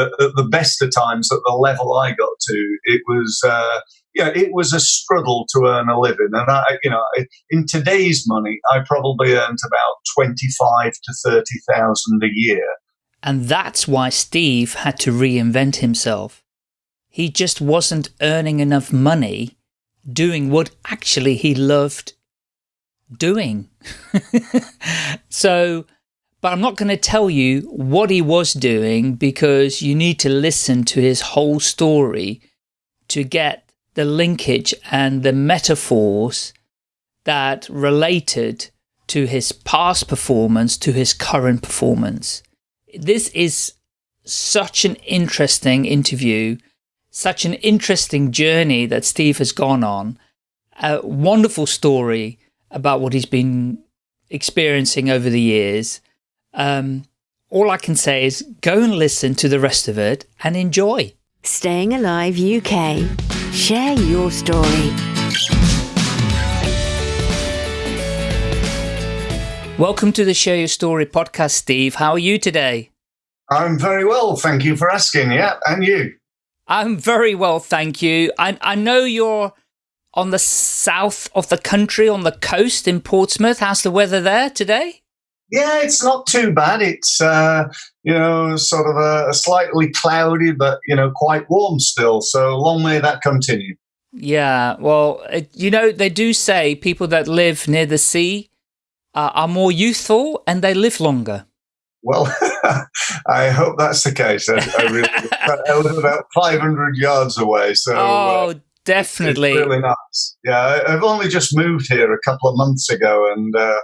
at, at, the best of times at the level I got to, it was uh, yeah, it was a struggle to earn a living. And I, you know, in today's money, I probably earned about twenty-five to thirty thousand a year. And that's why Steve had to reinvent himself. He just wasn't earning enough money doing what actually he loved doing. so, but I'm not going to tell you what he was doing because you need to listen to his whole story to get the linkage and the metaphors that related to his past performance to his current performance. This is such an interesting interview, such an interesting journey that Steve has gone on. A wonderful story about what he's been experiencing over the years. Um, all I can say is go and listen to the rest of it and enjoy. Staying Alive UK. Share your story. Welcome to the Share Your Story podcast, Steve. How are you today? I'm very well, thank you for asking. Yeah, and you? I'm very well, thank you. I, I know you're on the south of the country, on the coast in Portsmouth. How's the weather there today? Yeah, it's not too bad. It's uh, you know sort of a, a, slightly cloudy, but you know quite warm still. So long may that continue. Yeah, well, you know they do say people that live near the sea uh, are more youthful and they live longer. Well, I hope that's the case. I, I, really, I live about 500 yards away, so uh, oh, uh, definitely, really nice. Yeah, I've only just moved here a couple of months ago, and uh,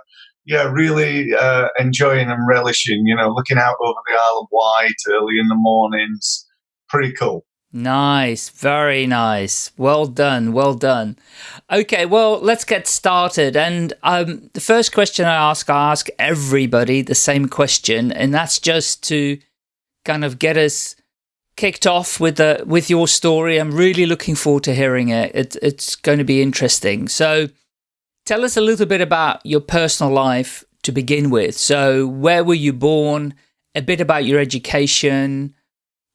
yeah, really uh, enjoying and relishing, you know, looking out over the Isle of Wight early in the mornings. Pretty cool. Nice, very nice. Well done, well done. Okay, well, let's get started. And um, the first question I ask, I ask everybody the same question, and that's just to kind of get us kicked off with the with your story. I'm really looking forward to hearing it. it it's going to be interesting. So Tell us a little bit about your personal life to begin with. So where were you born? A bit about your education.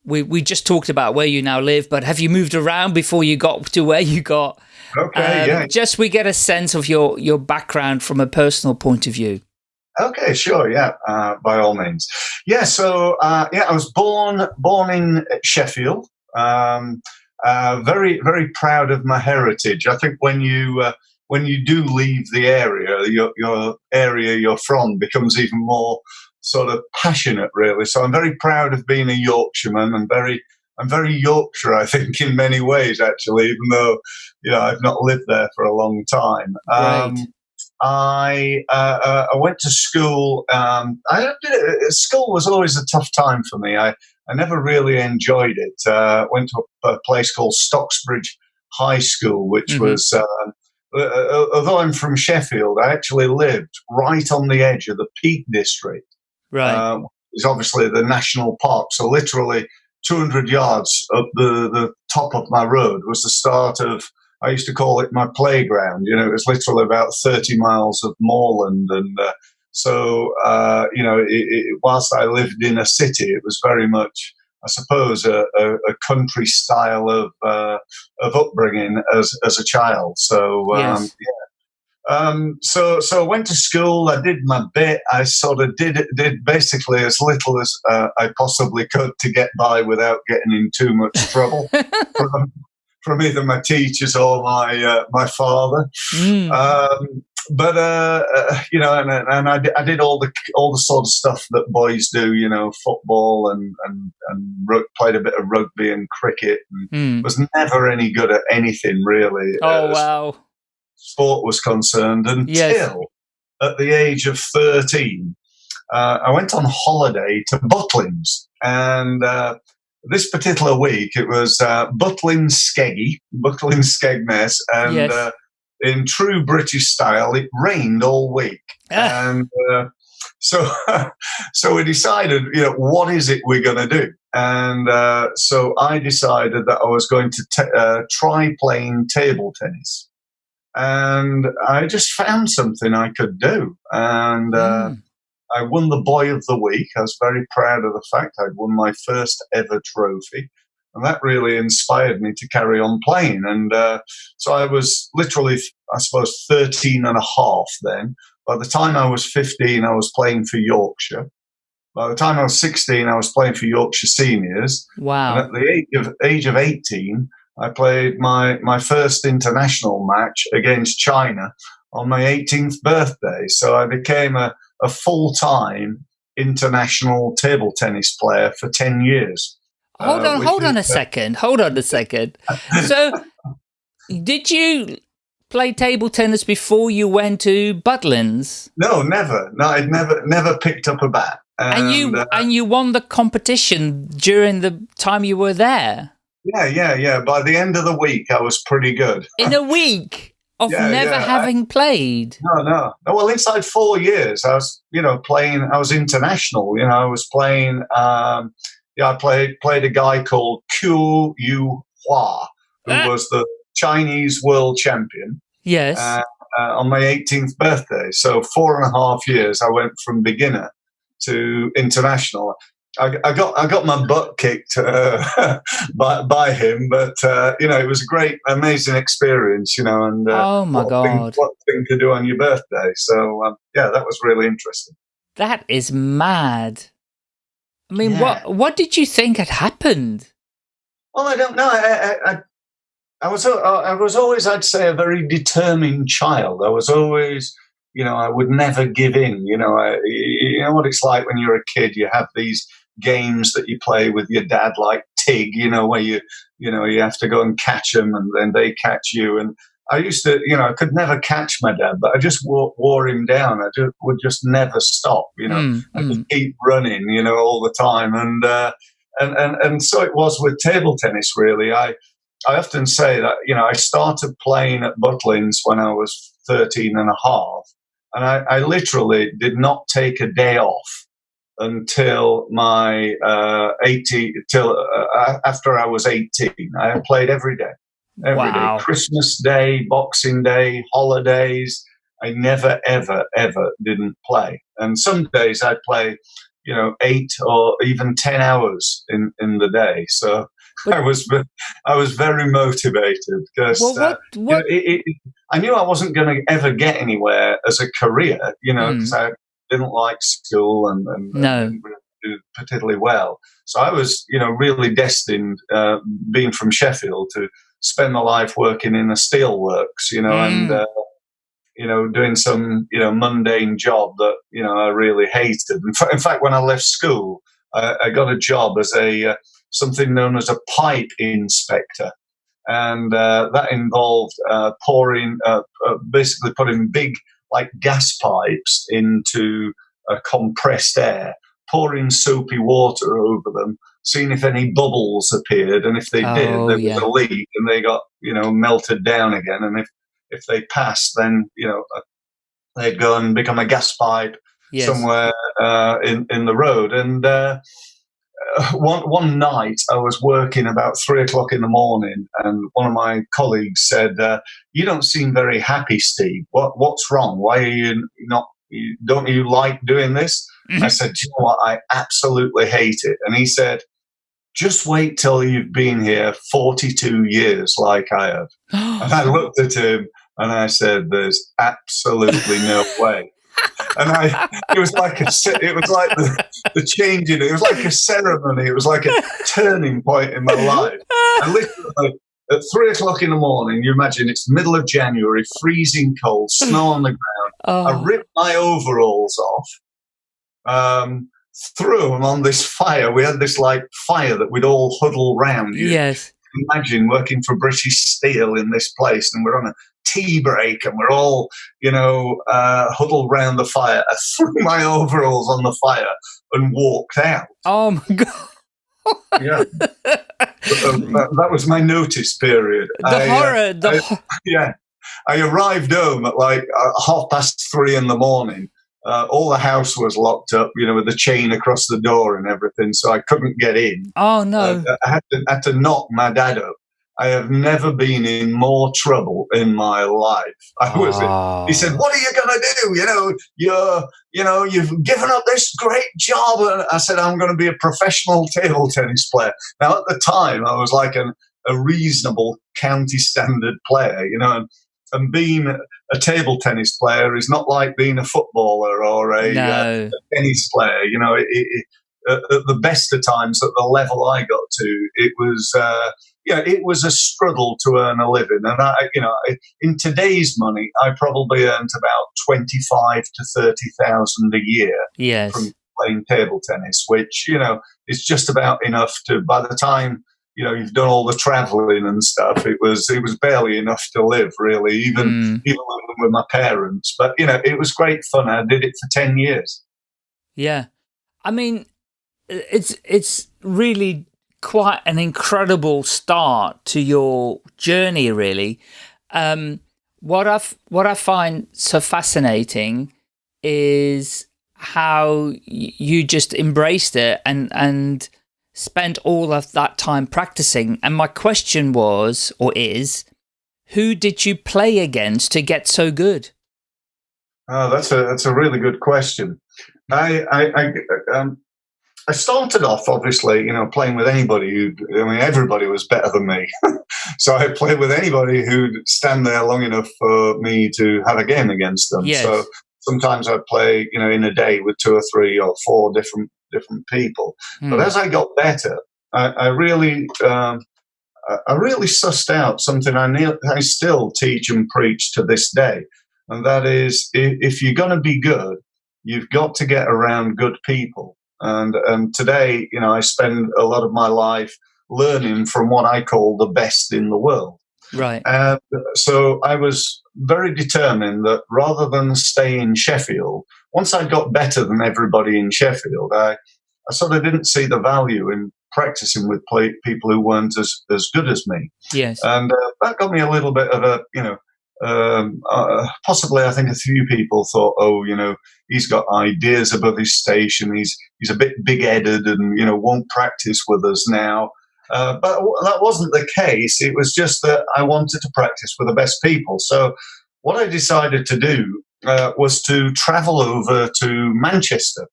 We, we just talked about where you now live, but have you moved around before you got to where you got? Okay, um, yeah. Just we get a sense of your, your background from a personal point of view. Okay, sure, yeah, uh, by all means. Yeah, so uh, yeah, I was born born in Sheffield. Um, uh, very very proud of my heritage. I think when you uh, when you do leave the area, your, your area you're from becomes even more sort of passionate, really. So I'm very proud of being a Yorkshireman and very, I'm very Yorkshire, I think, in many ways, actually, even though, you know, I've not lived there for a long time. Right. Um, I uh, uh, I went to school. Um, I school was always a tough time for me. I, I never really enjoyed it. Uh, went to a, a, place called Stocksbridge High School, which mm-hmm. was um, uh, uh, although I'm from Sheffield, I actually lived right on the edge of the Peak District. Right. Uh, it's obviously the national park. So literally 200 yards up the, the top of my road was the start of, I used to call it my playground. You know, it was literally about 30 miles of moorland. And uh, so, uh, you know, it, it, whilst I lived in a city, it was very much I suppose, a, a, a country style of uh, of upbringing as as a child. So um, yes. yeah. Um, so so I went to school. I did my bit. I sort of did did basically as little as uh, I possibly could to get by without getting in too much trouble from, from either my teachers or my uh, my father. Mm. Um, but uh, uh, you know, and, and I, did, I did all the all the sort of stuff that boys do, you know, football and and and played a bit of rugby and cricket, and mm. was never any good at anything really. Oh uh, wow! Sport was concerned until yes. at the age of thirteen, uh, I went on holiday to Butlins, and uh, this particular week it was uh, Butlins Skeggy, Butlins Skegness, and. Yes uh, in true British style, it rained all week. And uh, so, so we decided, you know, what is it we're going to do? And uh, so I decided that I was going to t- uh, try playing table tennis. And I just found something I could do. And mm. I won the Boy of the Week. I was very proud of the fact I'd won my first ever trophy. And that really inspired me to carry on playing. And uh, so I was literally, I suppose, 13 and a half then. By the time I was 15, I was playing for Yorkshire. By the time I was 16, I was playing for Yorkshire Seniors. Wow. And at the age of, age of 18, I played my, my first international match against China on my 18th birthday. So I became a, a full time international table tennis player for 10 years. Hold on, uh, hold on a second. Hold on a second. So, did you play table tennis before you went to Butlins? No, never. No, I'd never, never picked up a bat. And, and you uh, and you won the competition during the time you were there. Yeah, yeah, yeah. By the end of the week, I was pretty good. In a week of yeah, never yeah. having I, played. No, no, no. Well, inside four years, I was, you know, playing. I was international. You know, I was playing. Um, yeah, I played played a guy called Qiu Yu Hua, who ah. was the Chinese world champion. Yes. Uh, uh, on my 18th birthday. So four and a half years, I went from beginner to international. I, I, got I got my butt kicked uh, by, by him, but uh, you know it was a great, amazing experience. You know, and uh, oh my what god, thing, what thing to do on your birthday? So um, yeah, that was really interesting. That is mad. I mean, yeah. what what did you think had happened? Well, I don't know. I, I, I was I was always, I'd say, a very determined child. I was always, you know, I would never give in. You know, I, you know what it's like when you're a kid. You have these games that you play with your dad, like Tig. You know, where you, you know, you have to go and catch them, and then they catch you. And I used to, you know, I could never catch my dad, but I just wore, wore him down. I just, would just never stop. You know, mm, I just mm. keep running. You know, all the time, and. Uh, and, and and so it was with table tennis. Really, I I often say that, you know, I started playing at Butlins when I was 13 and a half, and I, I literally did not take a day off until my uh, 18, till uh, after I was 18. I played every day, every wow. day. Christmas Day, Boxing Day, holidays. I never, ever, ever didn't play. And some days I'd play, you know, eight or even 10 hours in, in the day. So I was I was very motivated because well, uh? You know, it, it, I knew I wasn't going to ever get anywhere as a career, you know, because mm. I didn't like school and, and, no. and do particularly well. So I was, you know, really destined, uh, being from Sheffield, to spend my life working in the steelworks, you know, mm. and uh, you know, doing some, you know, mundane job that, you know, I really hated. In, fact, when I left school, I, I got a job as a uh, something known as a pipe inspector. And uh, that involved uh, pouring, uh, uh, basically putting big, like gas pipes into compressed air, pouring soapy water over them, seeing if any bubbles appeared. And if they oh, did, there yeah. was a leak and they got, you know, melted down again. And if, if they passed, then, you know, uh, they'd go and become a gas pipe yes. somewhere uh, in, in the road. And one one night I was working about three o'clock in the morning, and one of my colleagues said, uh, "You don't seem very happy, Steve. What what's wrong? Why are you not? don't you like doing this?" Mm-hmm. I said, "You know what? I absolutely hate it." And he said, "Just wait till you've been here forty two years, like I have." and I looked at him and I said, "There's absolutely no way." and I, it was like a, it was like the, the changing. It was like a ceremony. It was like a turning point in my life. And literally at three o'clock in the morning, you imagine it's middle of January, freezing cold, snow on the ground. Oh. I ripped my overalls off. Um, threw them on this fire. We had this like fire that we'd all huddle round. You yes. Imagine working for British Steel in this place, and we're on a tea break and we're all, you know, uh, huddled round the fire. I threw my overalls on the fire and walked out. Oh my God. yeah. Um, that, that, was my notice period. The I, uh, horror. Uh, the I, yeah. I arrived home at like uh, half past three in the morning. Uh, all the house was locked up, you know, with the chain across the door and everything, so I couldn't get in. Oh no! Uh, I, had to, had to knock my dad up I have never been in more trouble in my life. I was. Oh. He said, "What are you going to do? You know, you're, you know, you've given up this great job." And I said, "I'm going to be a professional table tennis player." Now, at the time, I was like an, a reasonable county standard player, you know, and, and being a table tennis player is not like being a footballer or a, uh, a tennis player. You know, it, it, at the best of times, at the level I got to, it was. Uh, yeah, it was a struggle to earn a living, and I, you know, in today's money, I probably earned about twenty-five to thirty thousand a year Yes. from playing table tennis, which you know is just about enough to. By the time you know you've done all the traveling and stuff, it was it was barely enough to live, really, even Mm, even with my parents. But you know, it was great fun. I did it for ten years. yeah. I mean, it's it's really quite an incredible start to your journey, really. Um, what I what I find so fascinating is how y- you just embraced it and and spent all of that time practicing. And my question was or is, who did you play against to get so good? Oh, that's a that's a really good question. I I I, um, I started off obviously, you know, playing with anybody who I mean everybody was better than me. so I played with anybody who'd stand there long enough for me to have a game against them. Yes. So sometimes I'd play, you know, in a day with two or three or four different different people. Hmm. But as I got better, I, I really, um, I- I really sussed out something I, ne- I still teach and preach to this day, and that is, if, if you're going to be good, you've got to get around good people. And and today, you know, I spend a lot of my life learning from what I call the best in the world. Right. And so I was very determined that rather than stay in Sheffield, once I got better than everybody in Sheffield, I, I sort of didn't see the value in practicing with play, people who weren't as, as good as me. Yes. And uh, that got me a little bit of a, you know, um, uh, possibly I think a few people thought, oh, you know, he's got ideas above his station. He's he's a bit big-headed and you know won't practice with us now. Uh, but that wasn't the case. It was just that I wanted to practice with the best people. So what I decided to do uh, was to travel over to Manchester,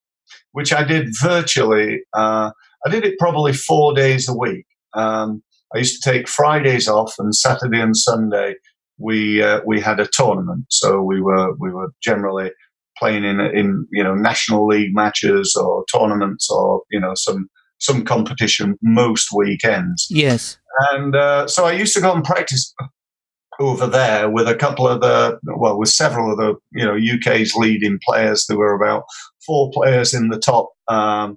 which I did virtually. Uh, I did it probably four days a week. Um, I used to take Fridays off, and Saturday and Sunday we uh, we had a tournament. So we were we were generally playing in in you know national league matches or tournaments or you know some some competition most weekends. yes. And uh, so I used to go and practice over there with a couple of the, well, with several of the, you know, UK's leading players. There were about four players in the top, um,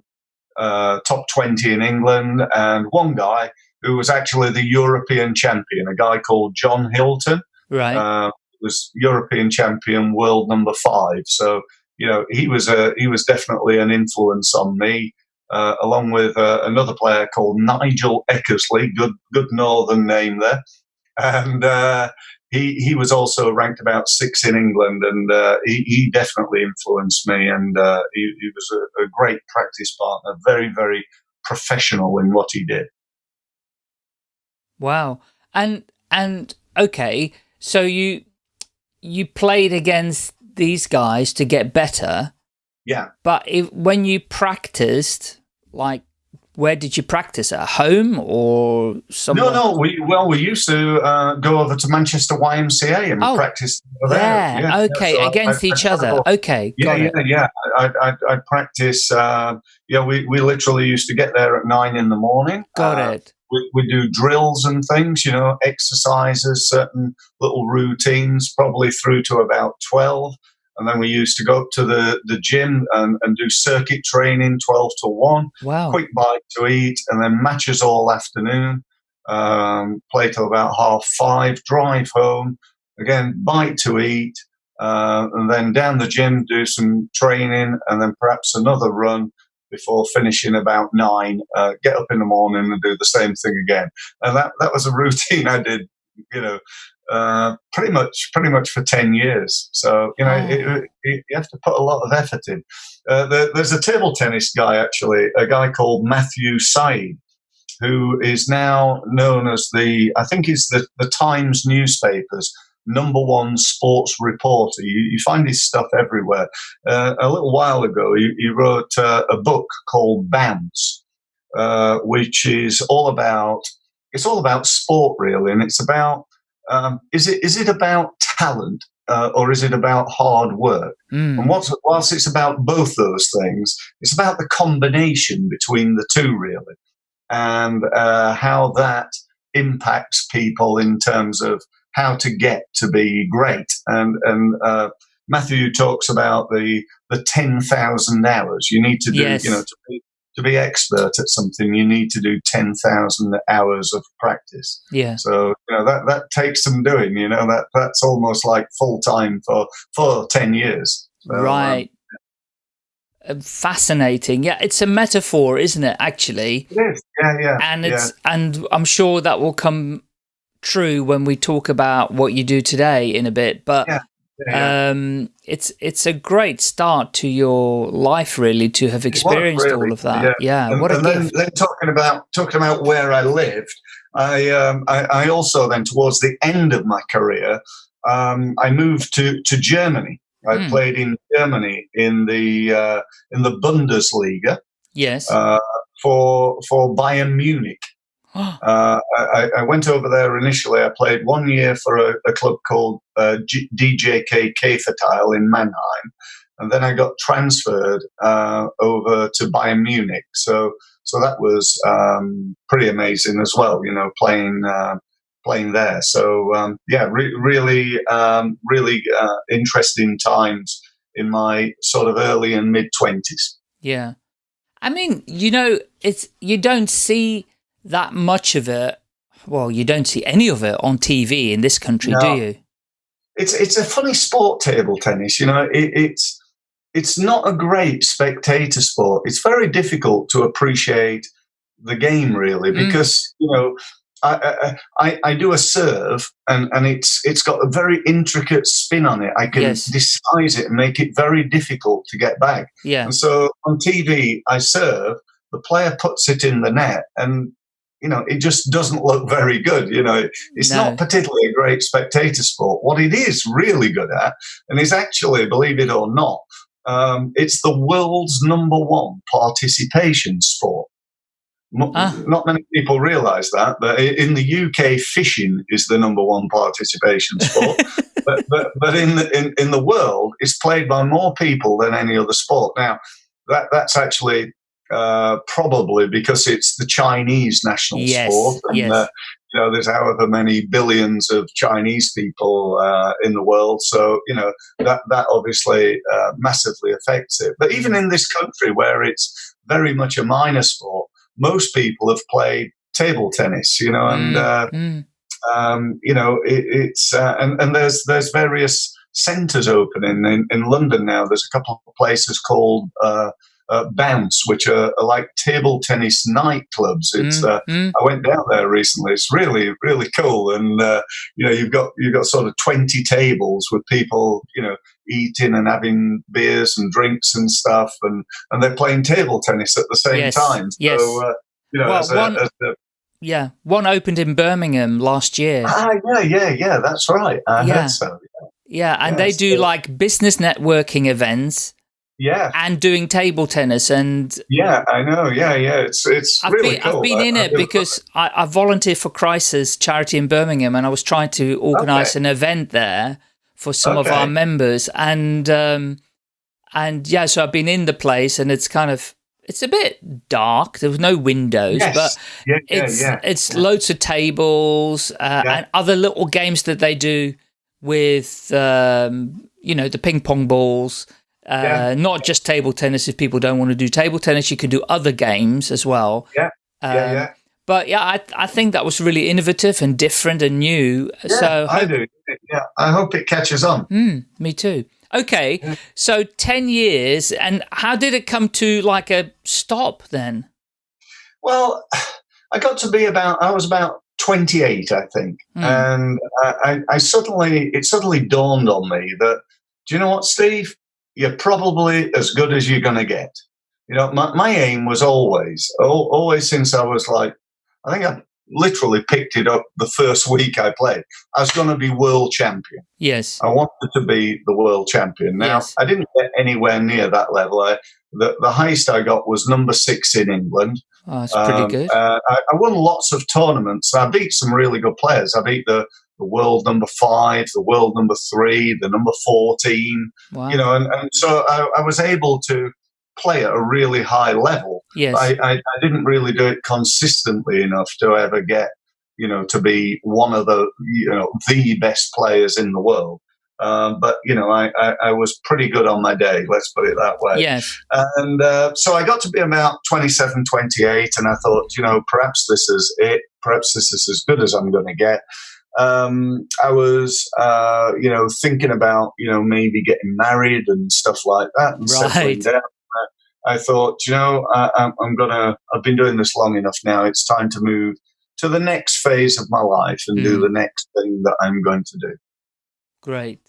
uh, top 20 in England, and one guy who was actually the European champion, a guy called John Hilton Right. uh, was European champion, world number five. So you know he was a he was definitely an influence on me, uh, along with uh, another player called Nigel Eckersley, good good northern name there, and uh, he he was also ranked about six in England, and uh, he, he definitely influenced me, and uh, he, he was a, a great practice partner, very very professional in what he did. Wow. And and okay, so you you played against these guys to get better, Yeah. but if, when you practiced, like where did you practice at home or somewhere? No, no. We well, we used to uh, go over to Manchester YMCA and Oh, practice over there. Yeah, okay, so against I- each I other. Okay, Yeah, got yeah, it. yeah. I, I, I practice. Uh, yeah, we, we literally used to get there at nine in the morning. Got Uh, it. We, we do drills and things, you know, exercises, certain little routines, probably through to about twelve. And then we used to go up to the, the gym and, and do circuit training, twelve to one Wow. quick bite to eat, and then matches all afternoon. Um, play till about half five, drive home, again, bite to eat, uh, and then down the gym, do some training, and then perhaps another run before finishing about nine. Uh, get up in the morning and do the same thing again. And that, that was a routine I did, you know, uh, pretty much pretty much for 10 years. So, you know, Oh. it, it, you have to put a lot of effort in. Uh, there, there's a table tennis guy, actually, a guy called Matthew Syed, who is now known as the, I think he's the, the Times newspapers number one sports reporter. You, you find his stuff everywhere. Uh, a little while ago, he, he wrote uh, a book called Bounce, uh, which is all about it's all about sport really, and it's about um, is it is it about talent uh, or is it about hard work? Mm. And what's, whilst it's about both those things, it's about the combination between the two really, and uh, how that impacts people in terms of how to get to be great. And and uh, Matthew talks about the the ten thousand hours you need to do. Yes. You know, to be, to be expert at something, you need to do ten thousand hours of practice. Yeah. So you know that that takes some doing. You know that that's almost like full time for for ten years. So, um, right. Uh, Fascinating. Yeah, it's a metaphor, isn't it, actually? it is. Yeah, yeah. And yeah. it's and I'm sure that will come true when we talk about what you do today in a bit. But Yeah, yeah. um it's it's a great start to your life really to have experienced really, all of that. yeah. Yeah, and, what a and then, then talking about talking about where I lived, I, um, I I also then towards the end of my career, um, I moved to to Germany. I Hmm. played in Germany in the uh, in the Bundesliga yes. uh, for for Bayern Munich. Uh, I, I went over there initially. I played one year for a, a club called uh, DJK Käfertal in Mannheim, and then I got transferred uh, over to Bayern Munich. So, so that was um, pretty amazing as well. You know, playing uh, playing there. So, um, yeah, re- really, um, really uh, interesting times in my sort of early and mid twenties. Yeah. I mean, you know, it's you don't see that much of it. Well, you don't see any of it on TV in this country, do you? it's it's a funny sport table tennis you know it, it's it's not a great spectator sport it's very difficult to appreciate the game really Mm. because you know I, I I- I do a serve and, and it's it's got a very intricate spin on it. I can Yes. disguise it and make it very difficult to get back. Yeah. And so on TV, I serve, the player puts it in the net, and you know it just doesn't look very good. You know, it's No. not particularly a great spectator sport. What it is really good at, and is actually, believe it or not, um, it's the world's number one participation sport. Ah. Not many people realise that, but in the UK, fishing is the number one participation sport. but but, but in, the, in in the world, it's played by more people than any other sport. Now, that that's actually uh, probably because it's the Chinese national Yes, sport, and yes. uh, you know there's however many billions of Chinese people uh, in the world. So you know that that obviously uh, massively affects it. But even in this country, where it's very much a minor sport, most people have played table tennis. You know, and Mm, uh, mm. um, you know, it, it's uh, and, and there's there's various centres opening in, in London now. There's a couple of places called uh, Bounce, which are, are like table tennis nightclubs. It's Mm, uh, mm. I went down there recently. It's really really cool, and uh, you know, you've got you've got sort of twenty tables with people, you know, eating and having beers and drinks and stuff, and and they're playing table tennis at the same Yes, time. yes. So, uh, you know, Well, as a, one- as a Yeah. One opened in Birmingham last year. Ah, yeah, yeah, yeah. That's right. I Yeah. heard so. Yeah, and they do like business networking events Yeah, and doing table tennis and yeah. I know. Yeah, yeah. It's it's I've really been, cool. I've been I- in I it really because I, I volunteer for Crisis charity in Birmingham, and I was trying to organise Okay. an event there for some of our members, and um, and yeah, so I've been in the place, and it's kind of it's a bit dark. There was no windows, Yes. but yeah, yeah, it's yeah. it's loads of tables uh, and other little games that they do with um, you know the ping pong balls. Uh, Yeah. Not just table tennis. If people don't want to do table tennis, you can do other games as well. Yeah, Um, yeah, yeah. But yeah, I I think that was really innovative and different and new. Yeah, so I do. Yeah, I hope it catches on. Hmm, me too. Okay, so ten years, and how did it come to like a stop then? Well, I got to be about. I was about twenty-eight, I think, Hmm. and I, I, I suddenly it suddenly dawned on me that do you know what, Steve? You're probably as good as you're going to get. You know, my, my aim was always, always since I was like I think I literally picked it up the first week I played. I was going to be world champion. Yes. I wanted to be the world champion. Now, Yes. I didn't get anywhere near that level. I, the, the highest I got was number six in England. Oh, that's pretty Um, good. Uh, I, I won lots of tournaments. I beat some really good players. I beat the, the world number five, the world number three, the number 14, wow. you know, and, and so I, I was able to play at a really high level. yes. I, I, I didn't really do it consistently enough to ever get, you know, to be one of the, you know, the best players in the world. Um, but you know, I, I, I was pretty good on my day. Let's put it that way. yes. And uh, so I got to be about 27, 28, and I thought, you know, perhaps this is it. Perhaps this is as good as I'm going to get. Um, I was, uh, you know, thinking about, you know, maybe getting married and stuff like that and Right. down. I thought, you know, I, going to, I've been doing this long enough now. It's time to move to the next phase of my life and do Mm. the next thing that I'm going to do. Great.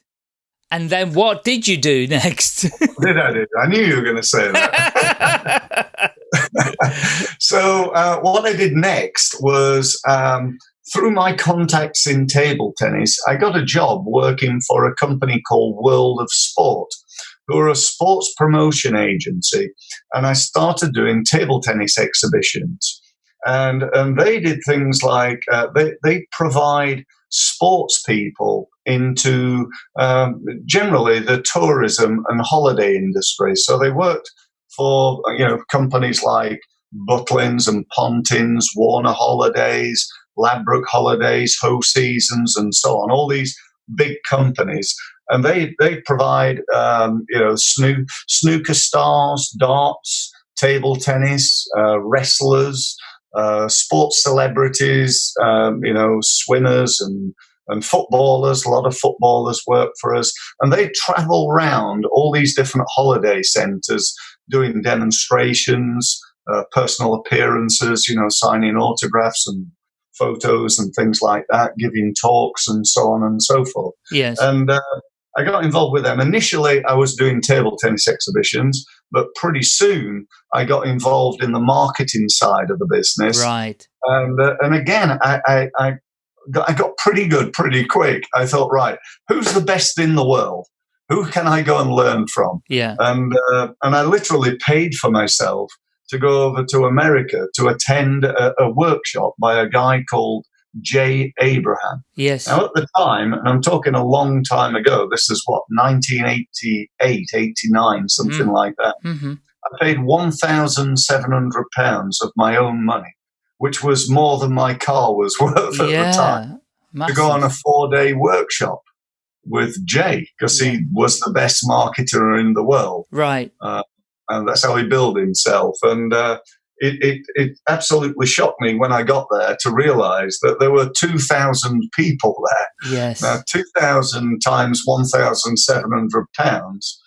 And then what did you do next? Did I do? I knew you were going to say that. so uh, what I did next was um, through my contacts in table tennis, I got a job working for a company called World of Sport, who are a sports promotion agency, and I started doing table tennis exhibitions. And, and they did things like uh, they, they provide sports people into um, generally the tourism and holiday industry. So they worked for you know companies like Butlins and Pontins, Warner Holidays, Ladbroke Holidays, Hoseasons, and so on. All these big companies, and they they provide um, you know snoo- snooker stars, darts, table tennis, uh, wrestlers. Uh, sports celebrities, um, you know, swimmers and and footballers. A lot of footballers work for us, and they travel around all these different holiday centres doing demonstrations, uh, personal appearances, you know, signing autographs and photos and things like that, giving talks and so on and so forth. yes. And uh, I got involved with them. Initially, I was doing table tennis exhibitions, but pretty soon I got involved in the marketing side of the business. right. And uh, and again, I, I, I got, I got pretty good pretty quick. I thought, right, who's the best in the world? Who can I go and learn from? Yeah. And uh, and I literally paid for myself to go over to America to attend a, a workshop by a guy called Jay Abraham. Yes. Now, at the time, and I'm talking a long time ago, this is what, 1988, 89, something like that. hmm I paid £1,700 of my own money, which was more than my car was worth at the time, Yeah. to go on a four day workshop with Jay, because he was the best marketer in the world. Right. And that's how he billed himself. And uh, it, it, it absolutely shocked me when I got there to realize that there were 2,000 people there. Yes. Now, 2,000 times 1,700 pounds.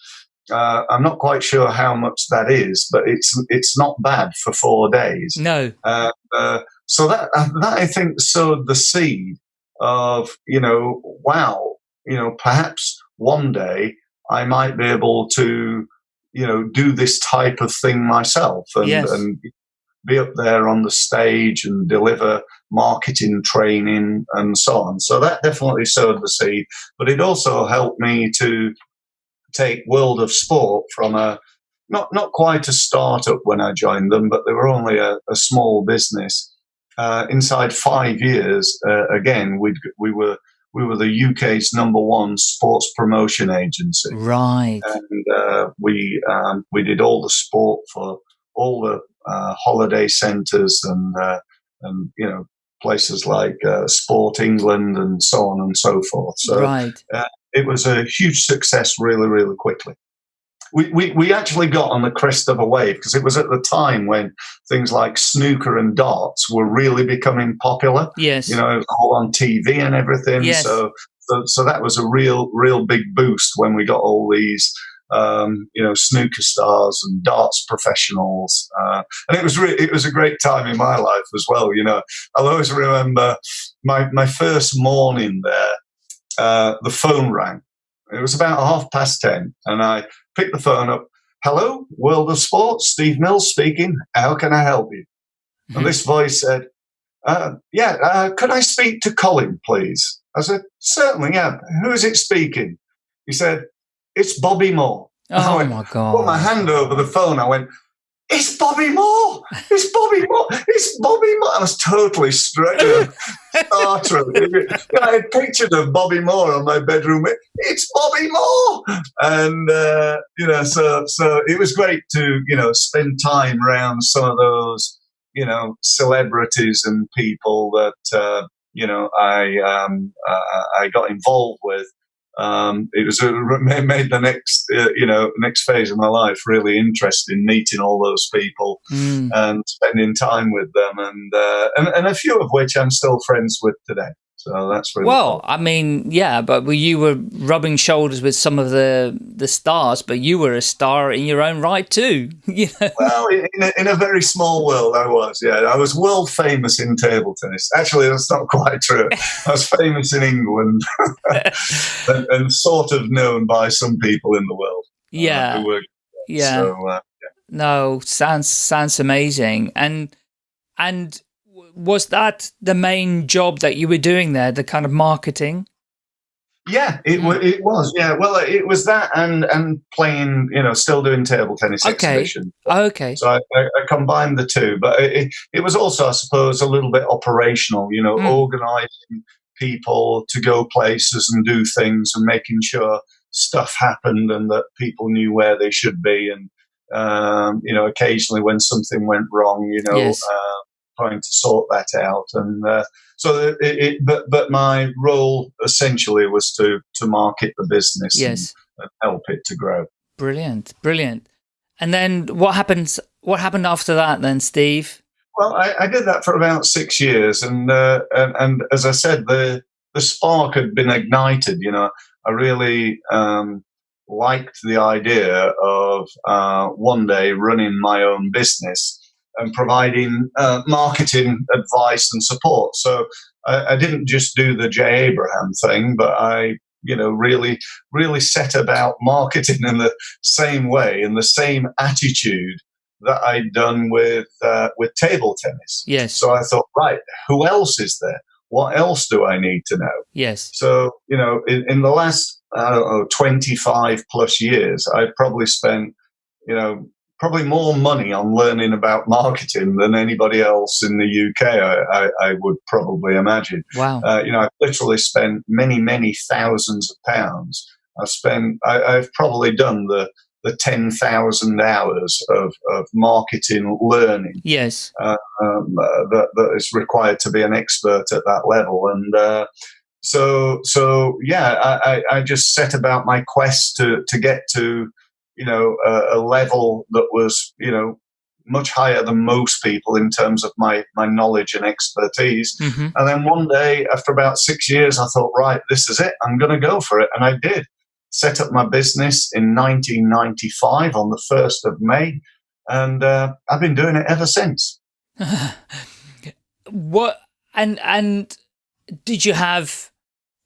Uh, I'm not quite sure how much that is, but it's it's not bad for four days. no. Uh, uh, so that that I think sowed the seed of you know, wow, you know, perhaps one day I might be able to you know do this type of thing myself and, Yes. and be up there on the stage and deliver marketing training and so on. So that definitely sowed the seed, but it also helped me to take World of Sport from a not not quite a startup when I joined them, but they were only a, a small business. Uh, inside five years, uh, again, we we were we were the UK's number one sports promotion agency Right. and uh, we um, we did all the sport for all the uh, holiday centres and uh, and you know places like uh, Sport England and so on and so forth. So right. it was a huge success really really quickly. We, we, we actually got on the crest of a wave because it was at the time when things like snooker and darts were really becoming popular Yes. you know, all on TV and everything. Yes. So, so, so that was a real, real big boost when we got all these, um, you know, snooker stars and darts professionals, uh, and it was re- it was a great time in my life as well. You know, I'll always remember my my first morning there. Uh, the phone rang. It was about half past ten, and I picked the phone up. Hello, World of Sports, Steve Mills speaking. How can I help you? And this voice said, uh, yeah, uh, could I speak to Colin, please? I said, certainly, yeah. Who is it speaking? He said, it's Bobby Moore. Oh went, my God. Put my hand over the phone. I went, it's Bobby Moore. It's Bobby Moore. It's Bobby Moore. I was totally straight. Uh, starstruck. I had pictures of Bobby Moore on my bedroom. It's Bobby Moore, and uh, you know, so so it was great to you know spend time around some of those you know celebrities and people that uh, you know I um, uh, I got involved with. Um, it was a, made the next uh, you know next phase of my life really interesting, meeting all those people Mm. and spending time with them, and, uh, and and a few of which I'm still friends with today. So that's really Well, cool. I mean, yeah, but you were rubbing shoulders with some of the the stars, but you were a star in your own right too. you know? Well, in a, in a very small world, I was. Yeah, I was world famous in table tennis. Actually, that's not quite true. I was famous in England and, and sort of known by some people in the world. uh, yeah, were, yeah. So, uh, No, sounds sounds amazing. And and was that the main job that you were doing there, the kind of marketing? yeah, it, it was. Yeah, well, it was that and and playing. You know, still doing table tennis Okay. exhibition. Okay. So I, I, I combined the two, but it, it, was also, I suppose, a little bit operational. You know, Mm. organising people to go places and do things, and making sure stuff happened and that people knew where they should be, and um, you know, occasionally when something went wrong, you know, Yes. uh, trying to sort that out, and uh, so it, it. But but my role essentially was to to market the business and- Yes. and help it to grow. Brilliant. Brilliant. And then what happens what happened after that then, Steve? Well, I, I did that for about six years, and, uh, and and as I said, the the spark had been ignited. You know, I really um, liked the idea of uh, one day running my own business and providing uh, marketing advice and support. So I, I didn't just do the Jay Abraham thing, but I you know really really set about marketing in the same way in the same attitude that I'd done with uh, with table tennis. Yes. So I thought, right, who else is there? What else do I need to know? yes. So you know, in, in the last I don't know twenty five plus years, I've probably spent you know probably more money on learning about marketing than anybody else in the UK. I, I, I would probably imagine. Wow. Uh, you know, I've literally spent many, many thousands of pounds. I've spent, I, I've probably done the, the 10,000 hours of, of marketing learning yes. um, uh, that, that is required to be an expert at that level. And uh, so, so yeah, I, I, I just set about my quest to, to get to, you know, a, a level that was, you know, much higher than most people in terms of my, my knowledge and expertise. hmm And then one day, after about six years, I thought, right, this is it. I'm going to go for it. And I did. Set up my business in 1995 on the 1st of May. And uh, I've been doing it ever since. what and and did you have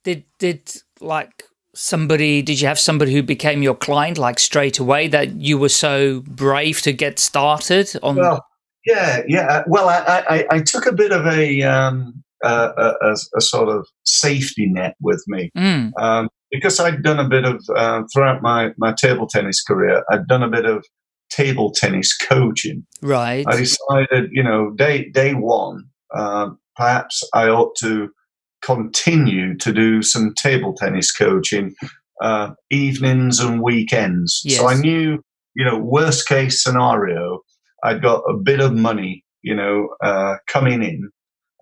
did did like somebody did you have somebody who became your client like straight away that you were so brave to get started on Well, yeah, yeah. Well, I, I, I took a bit of a, um, uh, a, a, a sort of safety net with me. Mm, Um, because I'd done a bit of, uh, throughout my, my table tennis career, I'd done a bit of table tennis coaching. right I decided, you know, day day one, um, perhaps I ought to continue to do some table tennis coaching uh, evenings and weekends. So I knew, you know, worst case scenario, I'd got a bit of money, you know, uh, coming in,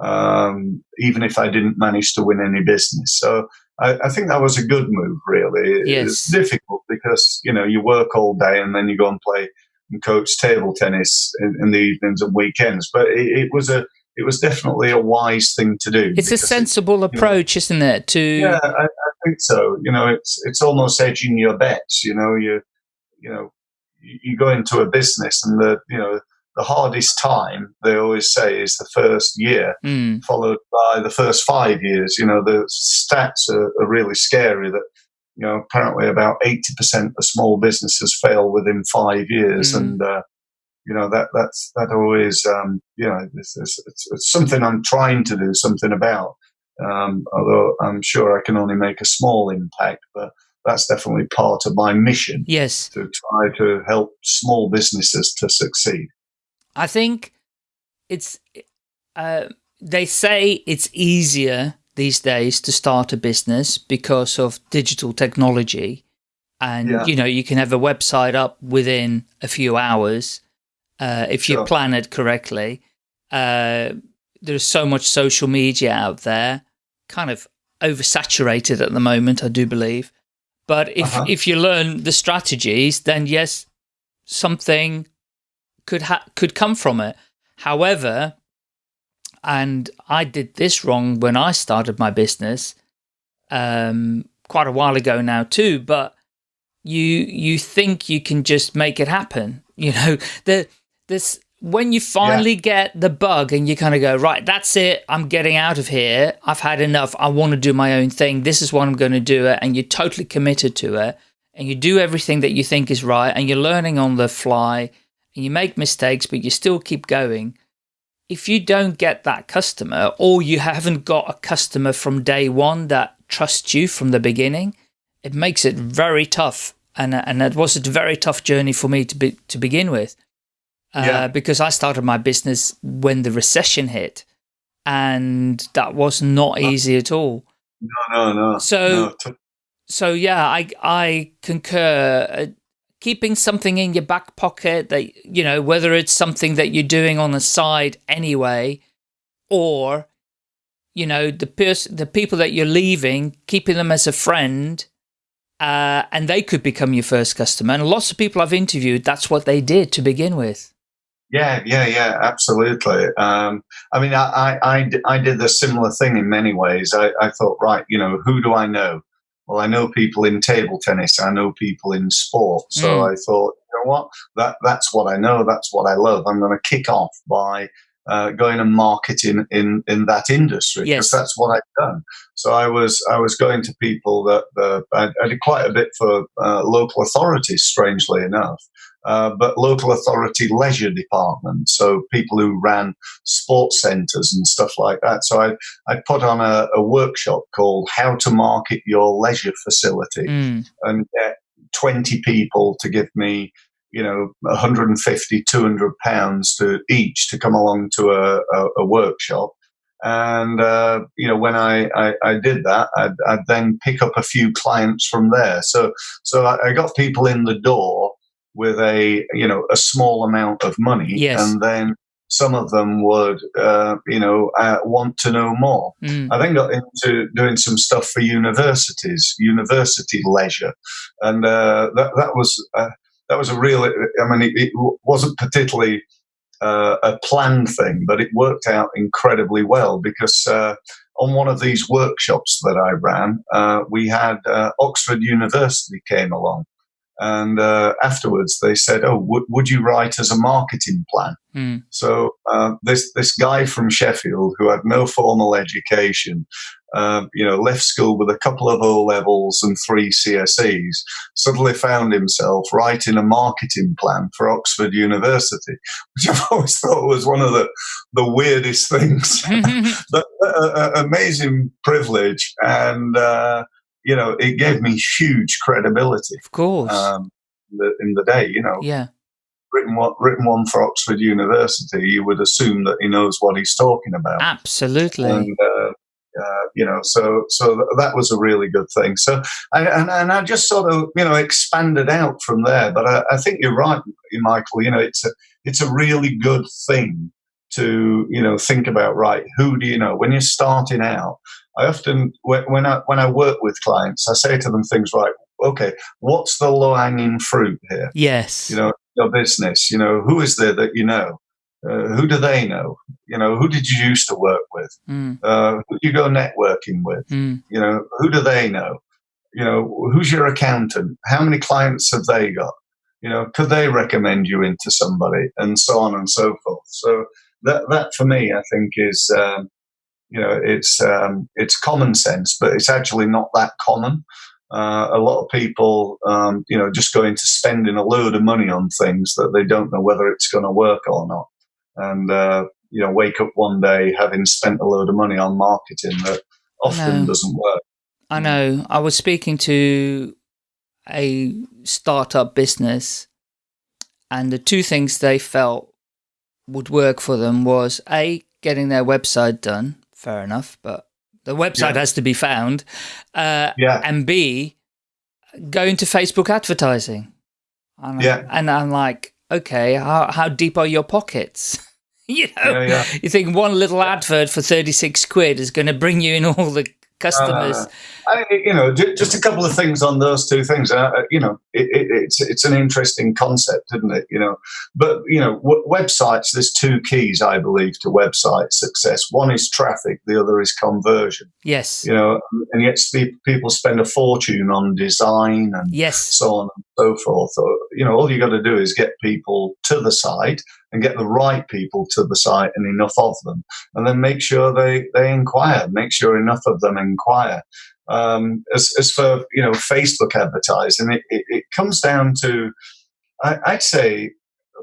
um, even if I didn't manage to win any business. So I, I think that was a good move, really. It- Yes. It's difficult because, you know, you work all day and then you go and play and coach table tennis in, in the evenings and weekends. But it, it was a it was definitely a wise thing to do. it's a because it- sensible approach isn't it to yeah, I, I think so. You know, it's it's almost edging your bets. You know, you you know you, go into a business and the you know the hardest time they always say is the first year, Mm, followed by the first five years. You know, the stats are, are really scary. That you know apparently about eighty percent of small businesses fail within five years, Mm. and uh, you know that that's that always um, you know it's, it's, it's, something I'm trying to do something about. Um, although I'm sure I can only make a small impact, but that's definitely part of my mission. Yes, to try to help small businesses to succeed. I think it's. Uh, they say it's easier these days to start a business because of digital technology, and yeah. you know you can have a website up within a few hours uh, if sure. you plan it correctly. Uh, there's so much social media out there, kind of oversaturated at the moment, I do believe. But if, uh -huh. if you learn the strategies, then yes, something could could come from it. However, and I did this wrong when I started my business um, quite a while ago now too, but you you think you can just make it happen. You know, the this when you finally yeah. get the bug and you kind of go, right, that's it. I'm getting out of here. I've had enough. I want to do my own thing. This is what I'm going to do it. And you're totally committed to it. And you do everything that you think is right. And you're learning on the fly. And you make mistakes, but you still keep going. If you don't get that customer or you haven't got a customer from day one that trusts you from the beginning, it makes it very tough. And, and it was a very tough journey for me to, be, to begin with uh, yeah. because I started my business when the recession hit and that was not easy at all. No, no, no. So, no. so yeah, I, I concur. Uh, keeping something in your back pocket that, you know, whether it's something that you're doing on the side anyway, or, you know, the person, the people that you're leaving, keeping them as a friend, uh, and they could become your first customer. And lots of people I've interviewed, that's what they did to begin with. Yeah, yeah, yeah, absolutely. Um, I mean, I, I, I, did the similar thing in many ways. I, I thought, right, you know, who do I know? Well, I know people in table tennis. I know people in sport. So mm. I thought, you know what? That that's what I know. That's what I love. I'm going to kick off by uh, going and marketing in, in that industry because yes. that's what I've done. So I was I was going to people that uh, I, I, did quite a bit for uh, local authorities, strangely enough, uh, but local authority leisure departments, so people who ran sports centres and stuff like that. So I, I put on a, a workshop called How to Market Your Leisure Facility mm. and get 20 people to give me you know 150 200 pounds to each to come along to a, a, a workshop and uh, you know when I, I, I did that I'd, I'd, then pick up a few clients from there so so I, I got people in the door with a you know a small amount of money, yes. and then some of them would uh, you know uh, want to know more. Mm. I then got into doing some stuff for universities, university leisure, and uh, that that was uh, that was a real. I mean, it, it wasn't particularly. Uh, a planned thing, but it worked out incredibly well because uh, on one of these workshops that I ran, we had Oxford University came along, and uh, afterwards, they said, "Oh, would you write as a marketing plan?" Mm. So uh, this this guy from Sheffield who had no formal education, uh, you know, left school with a couple of O levels and three CSEs, suddenly found himself writing a marketing plan for Oxford University, which I've always thought was one of the the weirdest things. but, uh, amazing privilege and uh, you know, it gave me huge credibility. Of course. Um, in, the, in the day, you know. Yeah. Written one, written one for Oxford University, you would assume that he knows what he's talking about. Absolutely. And, uh, uh, you know, so so that was a really good thing. So, I, and, and I just sort of you know expanded out from there. But I, I think you're right, Michael. You know, it's a it's a really good thing to you know think about. Right, who do you know when you're starting out? I often, when I, when I work with clients, I say to them things like, okay, what's the low hanging fruit here? Yes. You know, your business, you know, who is there that you know? Uh, who do they know? You know, who did you used to work with? Mm. Uh, who do you go networking with? Mm. You know, who do they know? You know, who's your accountant? How many clients have they got? You know, could they recommend you into somebody? And so on and so forth. So that, that for me, I think is, um, you know, it's um, it's common sense, but it's actually not that common. Uh, a lot of people, um, you know, just go into spending a load of money on things that they don't know whether it's going to work or not, and uh, you know, wake up one day having spent a load of money on marketing that often doesn't work. I know. I was speaking to a startup business, and the two things they felt would work for them was a getting their website done. Fair enough, but the website yeah. has to be found. Uh, yeah. And B, going to Facebook advertising. And yeah. and I'm like, okay, how, how deep are your pockets? you know, yeah, yeah. you think one little advert for 36 quid is going to bring you in all the customers. Uh, I, you know, just a couple of things on those two things. Uh, uh, you know, it, it, it's it's an interesting concept, isn't it? You know, but you know, websites. There's two keys, I believe, to website success. One is traffic. The other is conversion. Yes. You know, and yet people spend a fortune on design and yes. so on and so forth. So, you know, all you got to do is get people to the site and get the right people to the site and enough of them, and then make sure they they inquire. Make sure enough of them inquire. Um, as, as for you know Facebook advertising, it, it, it comes down to I, I'd say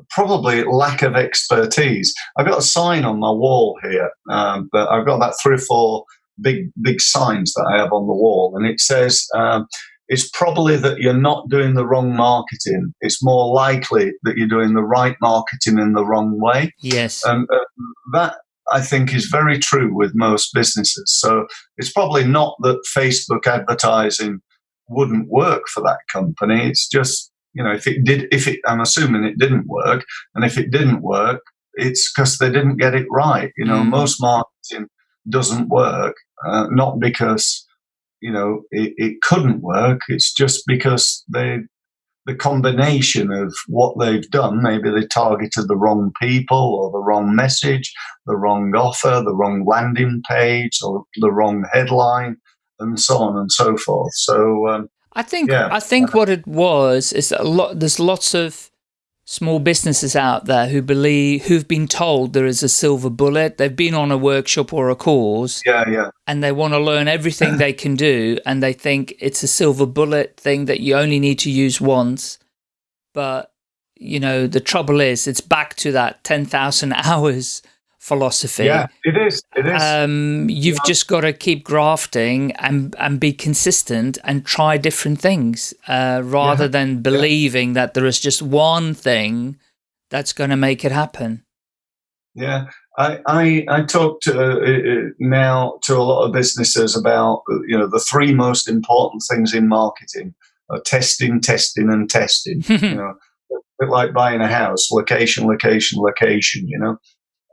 probably lack of expertise. I've got a sign on my wall here, um, but I've got about three or four big big signs that I have on the wall, and it says um, it's probably that you're not doing the wrong marketing. It's more likely that you're doing the right marketing in the wrong way. Yes, and uh, that I think is very true with most businesses. So it's probably not that Facebook advertising wouldn't work for that company. It's just, you know, if it did, if it, I'm assuming it didn't work. And if it didn't work, it's because they didn't get it right. You know, mm. most marketing doesn't work, uh, not because, you know, it, it couldn't work. It's just because they the combination of what they've done, maybe they targeted the wrong people or the wrong message, the wrong offer, the wrong landing page, or the wrong headline, and so on and so forth. So um, I think yeah. I think what it was is a lot. There's lots of small businesses out there who believe who've been told there is a silver bullet. They've been on a workshop or a course yeah yeah. and they want to learn everything they can do and they think it's a silver bullet thing that you only need to use once. But you know the trouble is it's back to that 10,000 hours philosophy. Yeah, it is. It is. Um, you've yeah. just got to keep grafting and and be consistent and try different things uh, rather yeah. than believing yeah. that there is just one thing that's going to make it happen. Yeah, I I, I talk to uh, uh, now to a lot of businesses about you know the three most important things in marketing: are testing, testing, and testing. you know, a bit like buying a house: location, location, location. You know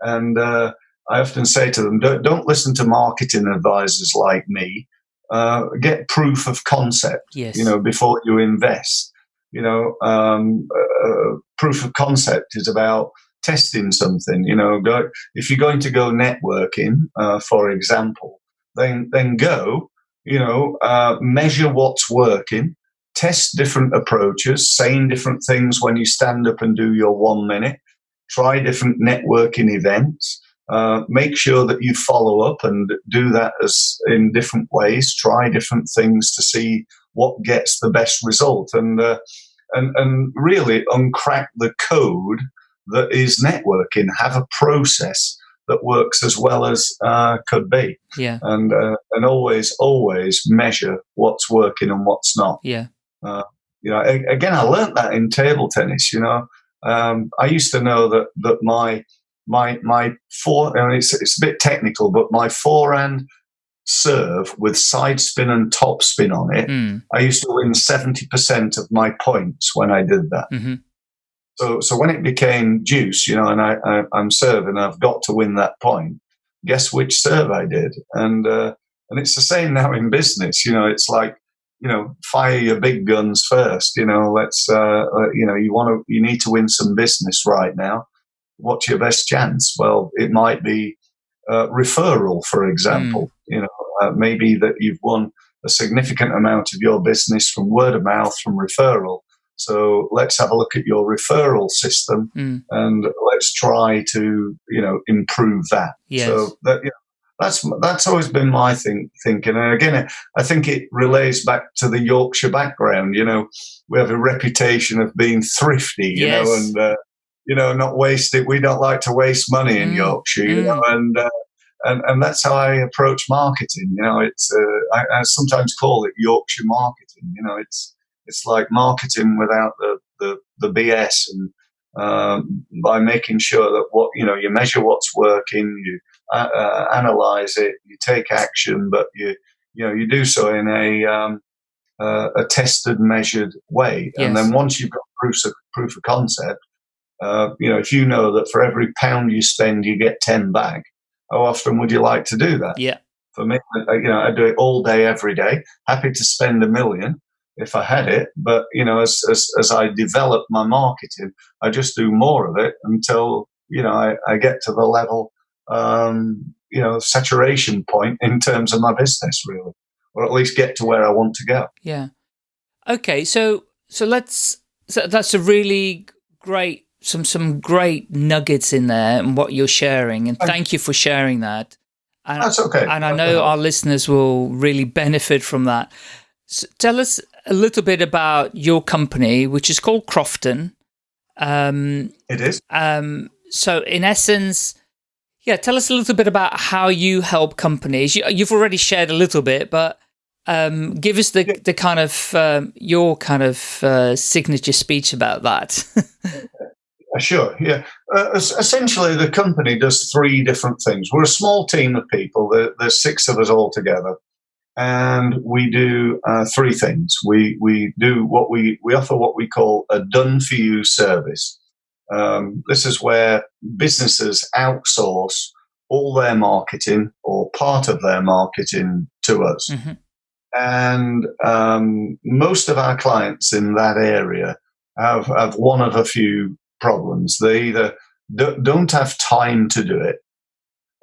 and uh, I often say to them, don't, don't, listen to marketing advisors like me. Uh, get proof of concept, yes. you know, before you invest. You know, um, uh, proof of concept is about testing something. You know, go, if you're going to go networking, uh, for example, then then go. You know, uh, measure what's working, test different approaches, saying different things when you stand up and do your one minute try different networking events. Uh, make sure that you follow up and do that as in different ways. Try different things to see what gets the best result, and uh, and and really uncrack the code that is networking. Have a process that works as well as uh, could be. Yeah, and uh, and always always measure what's working and what's not. Yeah. Uh, you know, again, I learned that in table tennis. You know, um, I used to know that that my my my mean, it's it's a bit technical, but my forehand serve with side spin and top spin on it, mm. I used to win seventy percent of my points when I did that. Mm-hmm. So so when it became juice, you know, and I, I am serving, I've got to win that point. Guess which serve I did, and uh, and it's the same now in business. You know, it's like you know, fire your big guns first. You know, let's, uh, you know, you want to, you need to win some business right now. What's your best chance? Well, it might be uh, referral, for example. Mm. You know, uh, maybe that you've won a significant amount of your business from word of mouth, from referral. So let's have a look at your referral system mm. and let's try to, you know, improve that. Yes. So that, you know, that's that's always been my think, thinking. And again, I think it relays back to the Yorkshire background. You know, we have a reputation of being thrifty. You Yes. know, and uh, you know, not waste it. We don't like to waste money in Mm, Yorkshire. You mm. know, and uh, and and that's how I approach marketing. You know, it's uh, I, I sometimes call it Yorkshire marketing. You know, it's it's like marketing without the the, the BS and um, by making sure that what you know you measure what's working, you uh, analyze it, you take action, but you you know you do so in a um, uh, a tested, measured way, and then once you've got proof of proof of concept, uh, you know if you know that for every pound you spend you get ten back, how often would you like to do that? Yeah. For me, I, you know, I do it all day, every day. Happy to spend a million if I had it, but you know, as as, as I develop my marketing, I just do more of it until you know I, I get to the level, um, you know, saturation point in terms of my business, really, or at least get to where I want to go. Yeah. Okay, so so let's so that's a really great some some great nuggets in there and what you're sharing and Thank- thank you for sharing that. And, That's okay. and I know our listeners will really benefit from that. So tell us a little bit about your company, which is called Crofton. Um, it is. um, so in essence, yeah, tell us a little bit about how you help companies. You, you've already shared a little bit, but um, give us the, the kind of um, your kind of uh, signature speech about that. Sure, yeah. Uh, essentially, the company does three different things. We're a small team of people. There, there's six of us all together, and we do uh, three things. We we do what we we offer what we call a done for you service. Um, this is where businesses outsource all their marketing or part of their marketing to us. Mhm. And um, most of our clients in that area have, have one of a few problems. They either do, don't have time to do it,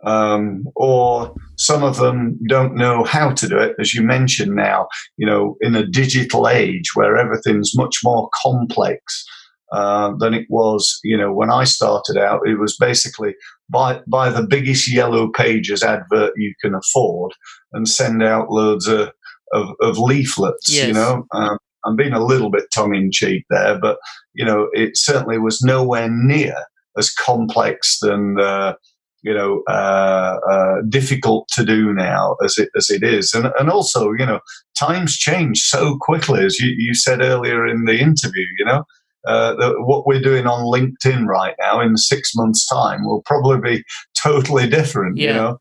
um, or some of them don't know how to do it. As you mentioned now, you know, in a digital age where everything's much more complex uh, than it was, you know, when I started out, it was basically buy, buy the biggest yellow pages advert you can afford and send out loads of, of, of leaflets, Yes. you know. Um, I'm being a little bit tongue in cheek there, but you know, it certainly was nowhere near as complex and uh, you know uh, uh, difficult to do now as it as it is, and and also you know times change so quickly, as you, you said earlier in the interview. You know. Uh, the, what we're doing on LinkedIn right now in six months' time will probably be totally different. You know,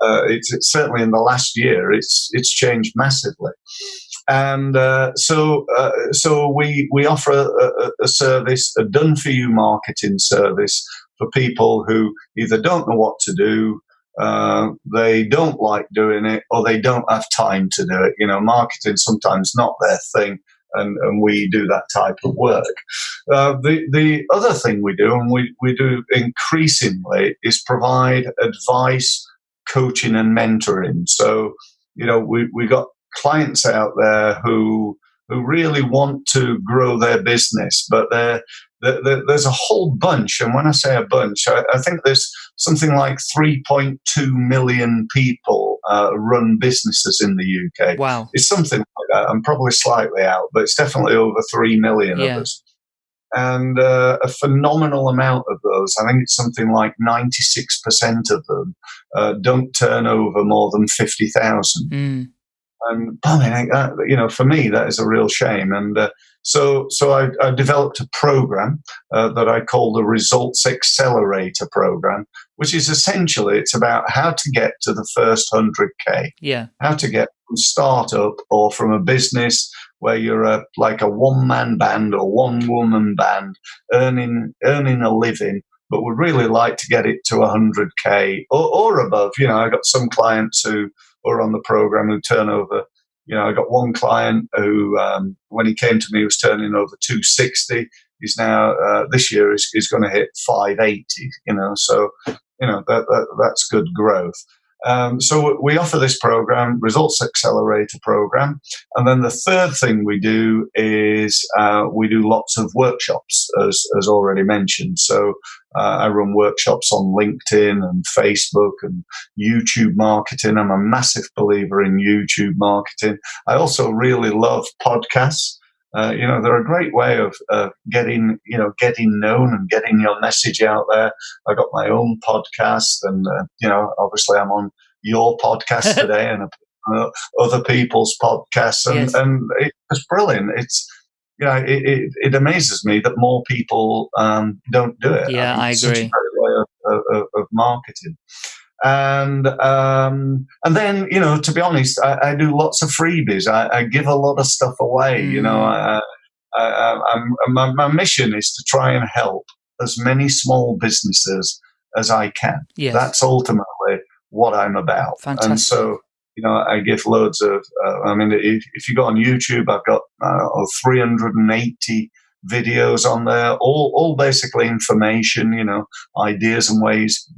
uh, it's, it's certainly in the last year it's it's changed massively. And uh, so uh, so we we offer a, a, a service a done for you marketing service for people who either don't know what to do uh, they don't like doing it or they don't have time to do it. You know marketing sometimes not their thing and, and we do that type of work uh, the the other thing we do and we, we do increasingly is provide advice coaching and mentoring so you know we, we got clients out there who who really want to grow their business, but they're, they're, they're- there's a whole bunch. And when I say a bunch, I, I think there's something like 3.2 million people uh, run businesses in the UK. wow. It's something like that. I'm probably slightly out, but it's definitely over 3 million Yeah. of us. And uh, a phenomenal amount of those, I think it's something like 96% of them, uh, don't turn over more than 50,000 Mm. And that, you know, for me, that is a real shame. And uh, so, so I, I developed a program uh, that I call the Results Accelerator program, which is essentially it's about how to get to the first hundred k, Yeah. how to get from startup or from a business where you're a like a one man band or one woman band earning earning a living. But would really like to get it to 100k or, or above. You know, I got some clients who or on the program who turn over. You know, I got one client who, um, when he came to me, was turning over 260. He's now uh, this year is, is going to hit 580. You know, so you know that, that that's good growth. Um, so we offer this program, Results Accelerator program, and then the third thing we do is uh, we do lots of workshops, as as already mentioned. So uh, I run workshops on LinkedIn and Facebook and YouTube marketing. I'm a massive believer in YouTube marketing. I also really love podcasts. Uh, you know, they're a great way of uh, getting, you know, getting known and getting your message out there. I got my own podcast, and uh, you know, obviously, I'm on your podcast today and uh, other people's podcasts, and, yes. and it's brilliant. It's you know, it, it, it, amazes me that more people um, don't do it. Yeah, I, I agree. Such a great way of, of, of marketing and um, and then you know to be honest I, I do lots of freebies I, I, give a lot of stuff away mm. you know mm. I, my, my, mission is to try and help as many small businesses as I can yes. that's ultimately what I'm about Fantastic. and so you know I give loads of uh, I mean if, if, you go on YouTube I've got uh, 380 videos on there all, all basically information you know ideas and ways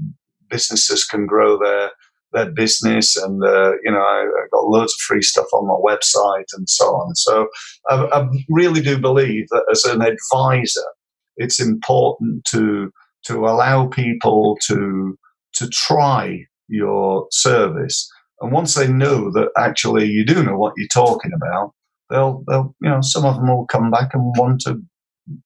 businesses can grow their their business, and uh, you know I, have got loads of free stuff on my website and so on. So I, I really do believe that as an advisor, it's important to to allow people to to try your service, and once they know that actually you do know what you're talking about, they'll they'll you know some of them will come back and want to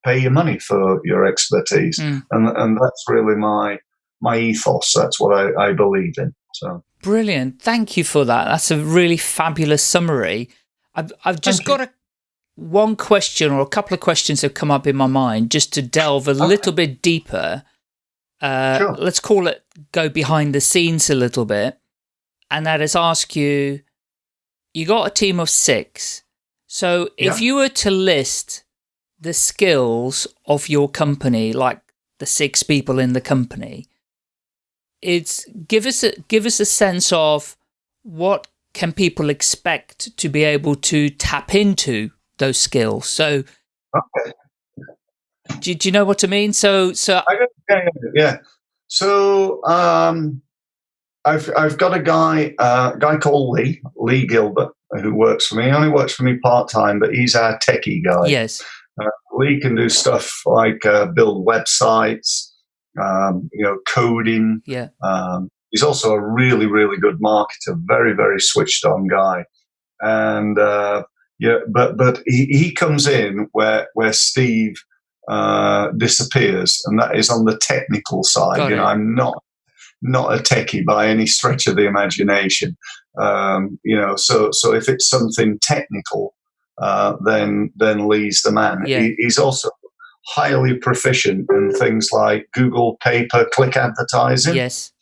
pay you money for your expertise, mm. and and that's really my my ethos. That's what I, I believe in. So brilliant. Thank you for that. That's a really fabulous summary. I've, I've just Thank got you. a one question or a couple of questions have come up in my mind just to delve a okay. little bit deeper. Uh, sure. Let's call it go behind the scenes a little bit. And that is ask you, you got a team of six. So if you were to list the skills of your company, like the six people in the company, it's give us a give us a sense of what can people expect to be able to tap into those skills. So, okay. do, do you know what I mean? So, so yeah, yeah. So, um, I've I've got a guy uh, a guy called Lee Lee Gilbert who works for me. He only works for me part time, but he's our techie guy. Yes. Uh, Lee can do stuff like uh, build websites, um, you know, coding. Yeah. Um, he's also a really, really good marketer, very, very switched on guy. And, uh, yeah, but, but he, he comes in where, where Steve, uh, disappears, and that is on the technical side. Got you know, I'm not not a techie by any stretch of the imagination. Um, you know, so so if it's something technical, uh, then then Lee's the man. Yeah. He, he's also highly proficient in things like Google pay per click advertising. Yes.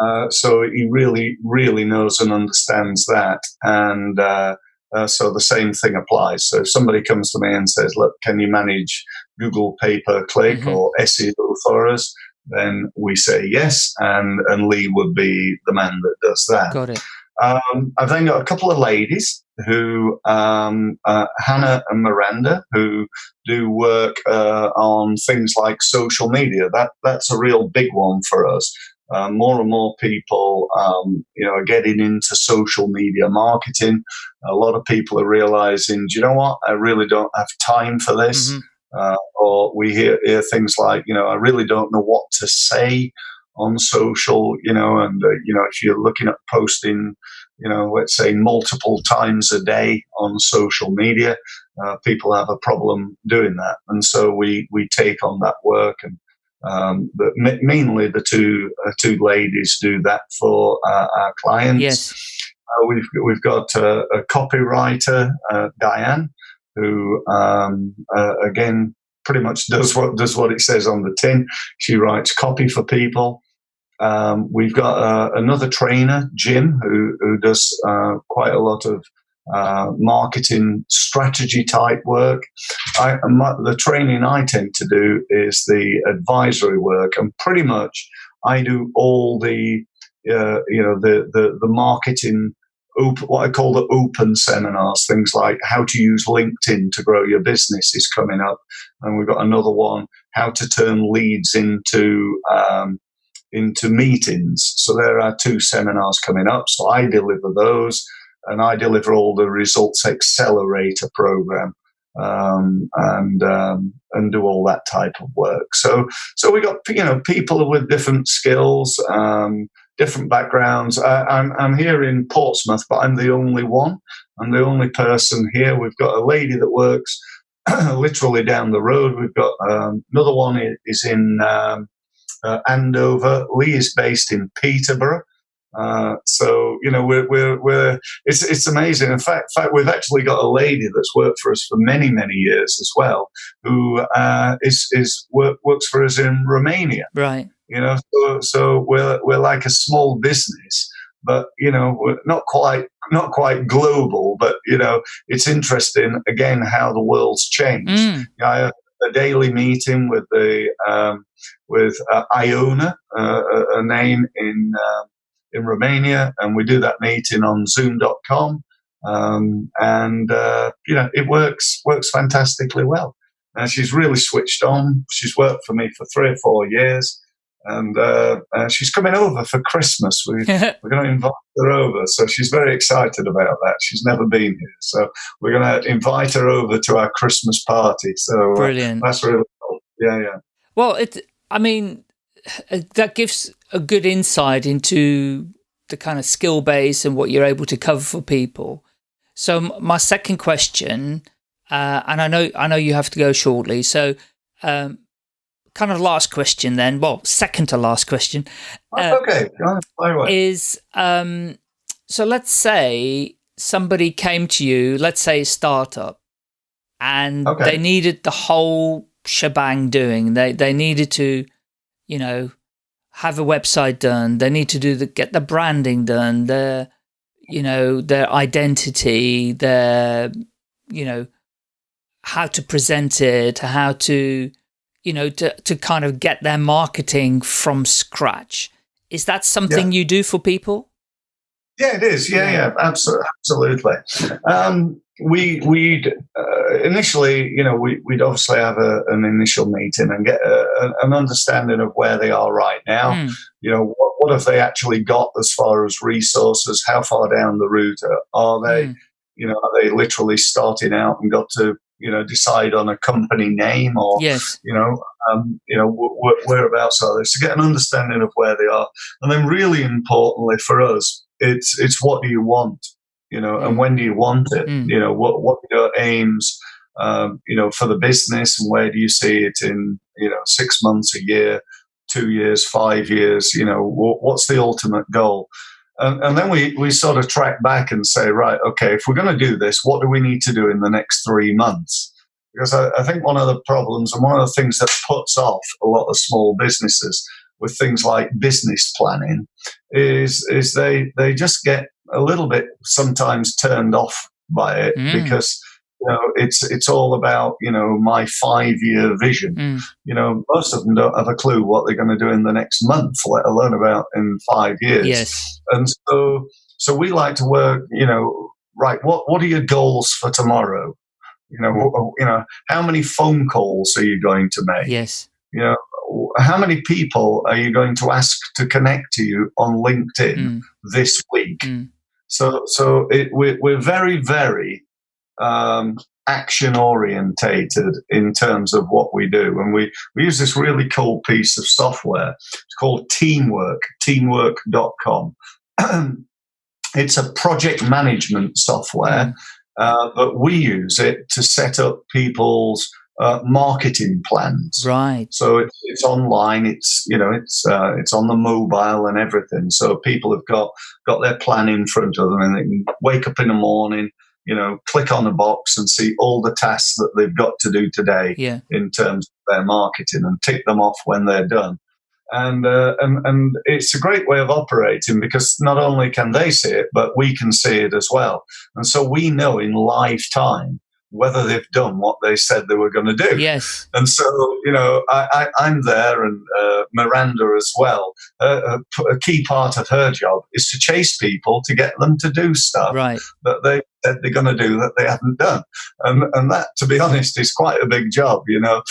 Uh, so he really, really knows and understands that. And uh, uh, so the same thing applies. So if somebody comes to me and says, look, can you manage Google pay per click mm-hmm. or SEO for us? Then we say yes, and, and Lee would be the man that does that. Got it. Um, I've then got a couple of ladies who, um, uh, Hannah and Miranda, who do work uh, on things like social media. That that's a real big one for us. Uh, more and more people, um, you know, are getting into social media marketing. A lot of people are realizing, do you know what? I really don't have time for this. Mm-hmm. Uh, or we hear, hear things like, you know, I really don't know what to say on social, you know, and, uh, you know, if you're looking at posting, you know, let's say multiple times a day on social media, uh, people have a problem doing that. And so we, we take on that work and, um, but mainly the two, uh, two ladies do that for uh, our clients. Yes. Uh, we've, we've got a, a copywriter, uh, Diane, who, um, again, pretty much does what does what it says on the tin. She writes copy for people. Um, we've got uh, another trainer, Jim, who, who does uh, quite a lot of uh, marketing strategy type work. I, my, the training I tend to do is the advisory work, and pretty much I do all the uh, you know the the, the marketing. Open, what I call the open seminars, things like how to use LinkedIn to grow your business is coming up, and we've got another one, how to turn leads into um, into meetings. So there are two seminars coming up. So I deliver those and I deliver all the results accelerator program. Um, and um, and do all that type of work. So so we got you know people with different skills, um, different backgrounds. I, I'm I'm here in Portsmouth, but I'm the only one. I'm the only person here. We've got a lady that works literally down the road. We've got um, another one is in um, uh, Andover. Lee is based in Peterborough. Uh, so you know we're, we're, we're it's it's amazing. In fact, in fact, we've actually got a lady that's worked for us for many many years as well, who uh, is is work, works for us in Romania. Right. You know, so so we're we're like a small business, but you know we're not quite not quite global. But you know, it's interesting again how the world's changed. Mm. You know, I a daily meeting with the um, with uh, Iona, uh, a, a, name in uh, in Romania, and we do that meeting on Zoom.com, um, and uh, you know it works works fantastically well. And she's really switched on. She's worked for me for three or four years, and uh, uh, she's coming over for Christmas. We, we're going to invite her over, so she's very excited about that. She's never been here, so we're going to invite her over to our Christmas party. So uh, brilliant. that's really cool. Yeah, yeah. Well, it. I mean, that gives a good insight into the kind of skill base and what you're able to cover for people. So my second question, uh, and I know I know you have to go shortly. So, um, kind of last question then. Well, second to last question. Uh, okay, is um, so let's say somebody came to you, let's say a startup, and okay. they needed the whole shebang doing. They they needed to, you know, have a website done. They need to do the get the branding done. Their, you know, their identity, their, you know, how to present it, how to, you know, to to kind of get their marketing from scratch. Is that something yeah. you do for people? Yeah, it is. Yeah, yeah, absolutely. absolutely. Um, we we'd uh, initially, you know, we, would obviously have a, an initial meeting and get a, an understanding of where they are right now. Mm. You know, what, what, have they actually got as far as resources? How far down the route are they? Mm. You know, are they literally starting out and got to you know decide on a company name or yes. you know um, you know whereabouts are they? So get an understanding of where they are, and then really importantly for us, it's it's what do you want you know, and when do you want it? Mm. You know, what what are your aims, um, you know, for the business, and where do you see it in, you know, six months, a year, two years, five years? You know, what's the ultimate goal? And, and then we, we sort of track back and say, right, okay, if we're going to do this, what do we need to do in the next three months? Because I, I think one of the problems and one of the things that puts off a lot of small businesses with things like business planning is is they they just get a little bit sometimes turned off by it mm. because you know it's it's all about you know my five year vision mm. you know most of them don't have a clue what they're going to do in the next month let alone about in five years yes and so so we like to work you know right what what are your goals for tomorrow you know you know how many phone calls are you going to make yes you know how many people are you going to ask to connect to you on LinkedIn mm. this week? Mm. So, so it, we're, we're very, very um, action orientated in terms of what we do. And we, we use this really cool piece of software. It's called Teamwork, teamwork.com. it's a project management software, mm. uh, but we use it to set up people's uh, marketing plans. Right. So it's, it's online. It's you know it's uh, it's on the mobile and everything. So people have got got their plan in front of them, and they can wake up in the morning, you know, click on a box and see all the tasks that they've got to do today yeah. in terms of their marketing, and tick them off when they're done. And, uh, and and it's a great way of operating because not only can they see it, but we can see it as well. And so we know in live time whether they've done what they said they were going to do. Yes. And so, you know, I, am there and uh, Miranda as well. Uh, a, a, key part of her job is to chase people to get them to do stuff right. that they said they're going to do that they haven't done. And, and that, to be honest, is quite a big job, you know.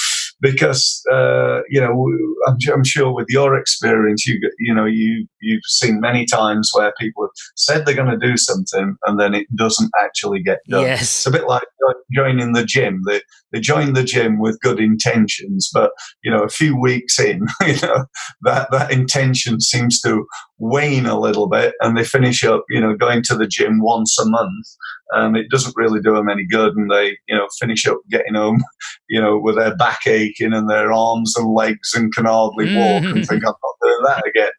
Because uh, you know I'm, I'm, sure with your experience, you you know you you've seen many times where people have said they're going to do something and then it doesn't actually get done. Yes. It's a bit like joining the gym. They they join the gym with good intentions, but you know a few weeks in, you know that that intention seems to wane a little bit, and they finish up you know going to the gym once a month and it doesn't really do them any good. And they, you know, finish up getting home, you know, with their back aching and their arms and legs and can hardly walk and think I'm not doing that again.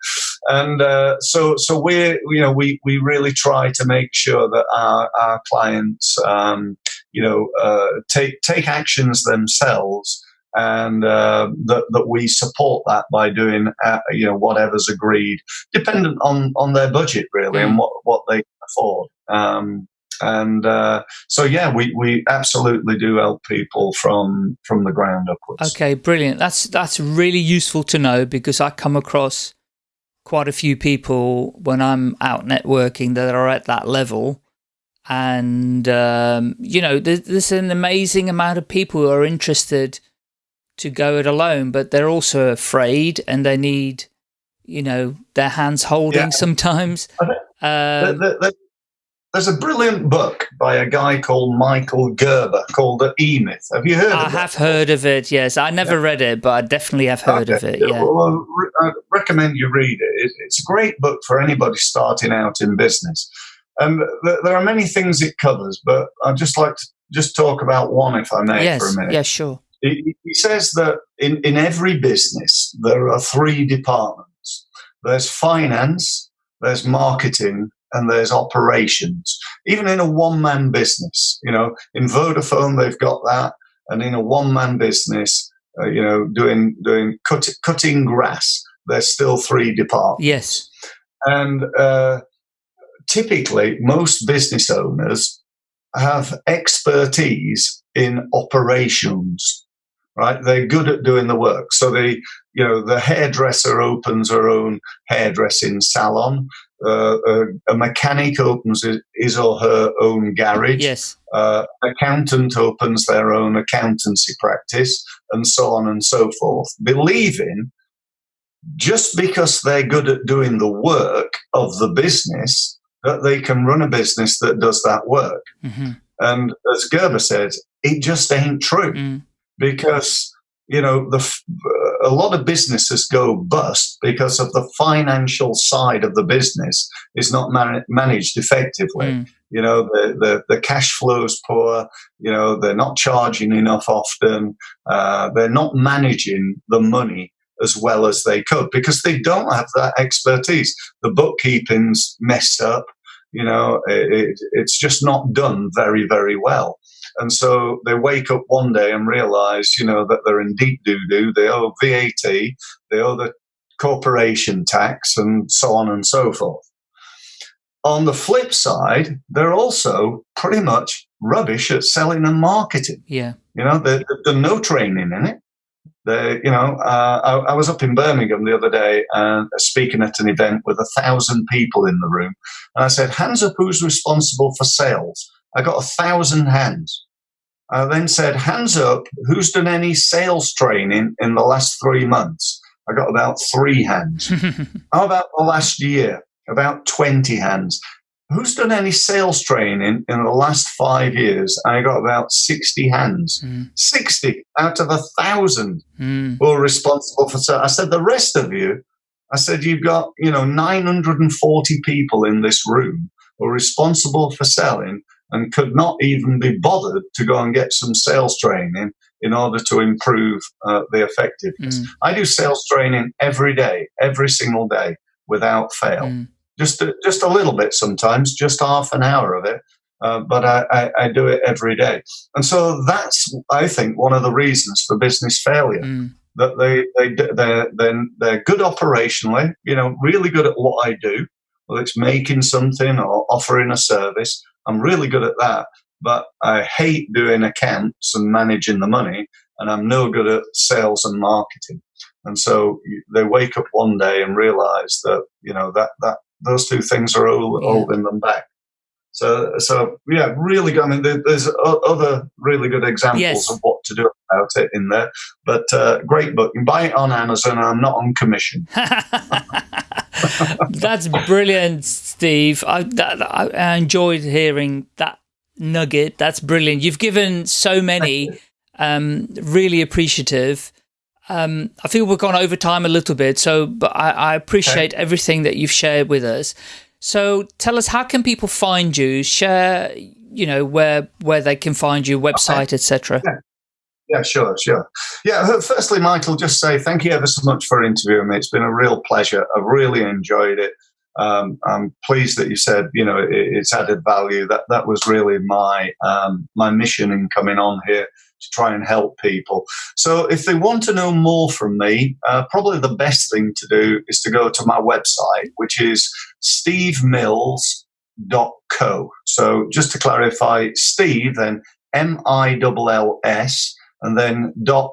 And uh, so, so we, you know, we we really try to make sure that our our clients, um, you know, uh, take take actions themselves and uh, that, that we support that by doing uh, you know whatever's agreed, dependent on on their budget really mm. and what what they afford. Um, and uh, so yeah we, we absolutely do help people from from the ground upwards okay brilliant that's that's really useful to know because i come across quite a few people when i'm out networking that are at that level and um, you know there's, there's an amazing amount of people who are interested to go it alone but they're also afraid and they need you know their hands holding yeah. sometimes um, the, the, there's a brilliant book by a guy called Michael Gerber called The E-Myth. Have you heard I of it? I have heard of it, yes. I never yeah. read it, but I definitely have heard okay. of it, yeah. Well, I recommend you read it. It's a great book for anybody starting out in business. And there are many things it covers, but I'd just like to just talk about one, if I may, yes. for a minute. Yes, sure. He, he says that in, in every business, there are three departments. There's finance, there's marketing, and there's operations. Even in a one man business, you know, in Vodafone, they've got that. And in a one man business, uh, you know, doing, doing cut, cutting grass, there's still three departments. Yes. And uh, typically, most business owners have expertise in operations right? They're good at doing the work. So the, you know, the hairdresser opens her own hairdressing salon uh, a, a, mechanic opens his or her own garage. Yes. Uh, accountant opens their own accountancy practice, and so on and so forth. Believing just because they're good at doing the work of the business that they can run a business that does that work. Mm-hmm. And as Gerber said, it just ain't true mm. Because you know the a lot of businesses go bust because of the financial side of the business is not man- managed effectively. Mm. You know, the, the, the cash flow is poor. You know, they're not charging enough often. Uh, they're not managing the money as well as they could because they don't have that expertise. The bookkeeping's messed up. You know, it, it, it's just not done very, very well. And so they wake up one day and realize, you know, that they're in deep doo doo. They owe VAT, they owe the corporation tax, and so on and so forth. On the flip side, they're also pretty much rubbish at selling and marketing. Yeah. You know, they've done no training in it. They, you know, uh, I, I, was up in Birmingham the other day and uh, speaking at an event with a thousand people in the room. And I said, hands up who's responsible for sales. I got a thousand hands. I then said, hands up, who's done any sales training in the last three months? I got about three hands. How about the last year? About 20 hands. Who's done any sales training in the last five years? I got about 60 hands. Mm. 60 out of a thousand mm. were responsible for sales. I said, the rest of you, I said, you've got, you know, 940 people in this room who are responsible for selling and could not even be bothered to go and get some sales training in order to improve uh, the effectiveness. Mm. I do sales training every day, every single day, without fail. Mm. Just a, just a little bit sometimes, just half an hour of it, uh, but I, I, I, do it every day. And so that's, I think, one of the reasons for business failure. Mm. That they, they, they're, they're, they're good operationally, you know, really good at what I do, whether it's making something or offering a service, I'm really good at that, but I hate doing accounts and managing the money, and I'm no good at sales and marketing. And so they wake up one day and realize that you know that that those two things are all, yeah. holding them back. So, so yeah, really good. I mean, there, there's other really good examples Yes. of what to do about it in there. But uh, great book. You can buy it on Amazon. I'm not on commission. That's brilliant, Steve. I, that, I, enjoyed hearing that nugget. That's brilliant. You've given so many. Um, really appreciative. Um, I feel we've gone over time a little bit, so but I, I appreciate everything that you've shared with us. So tell us, how can people find you? Share, you know, where where they can find you, website, etc. Yeah, sure, sure. Yeah, firstly, Michael, just say thank you ever so much for interviewing me. It's been a real pleasure. I've really enjoyed it. Um, I'm pleased that you said, you know, it, it's added value. That that was really my um, my mission in coming on here to try and help people. So, if they want to know more from me, uh, probably the best thing to do is to go to my website, which is stevemills.co. So, just to clarify, Steve, then M I L L S and then dot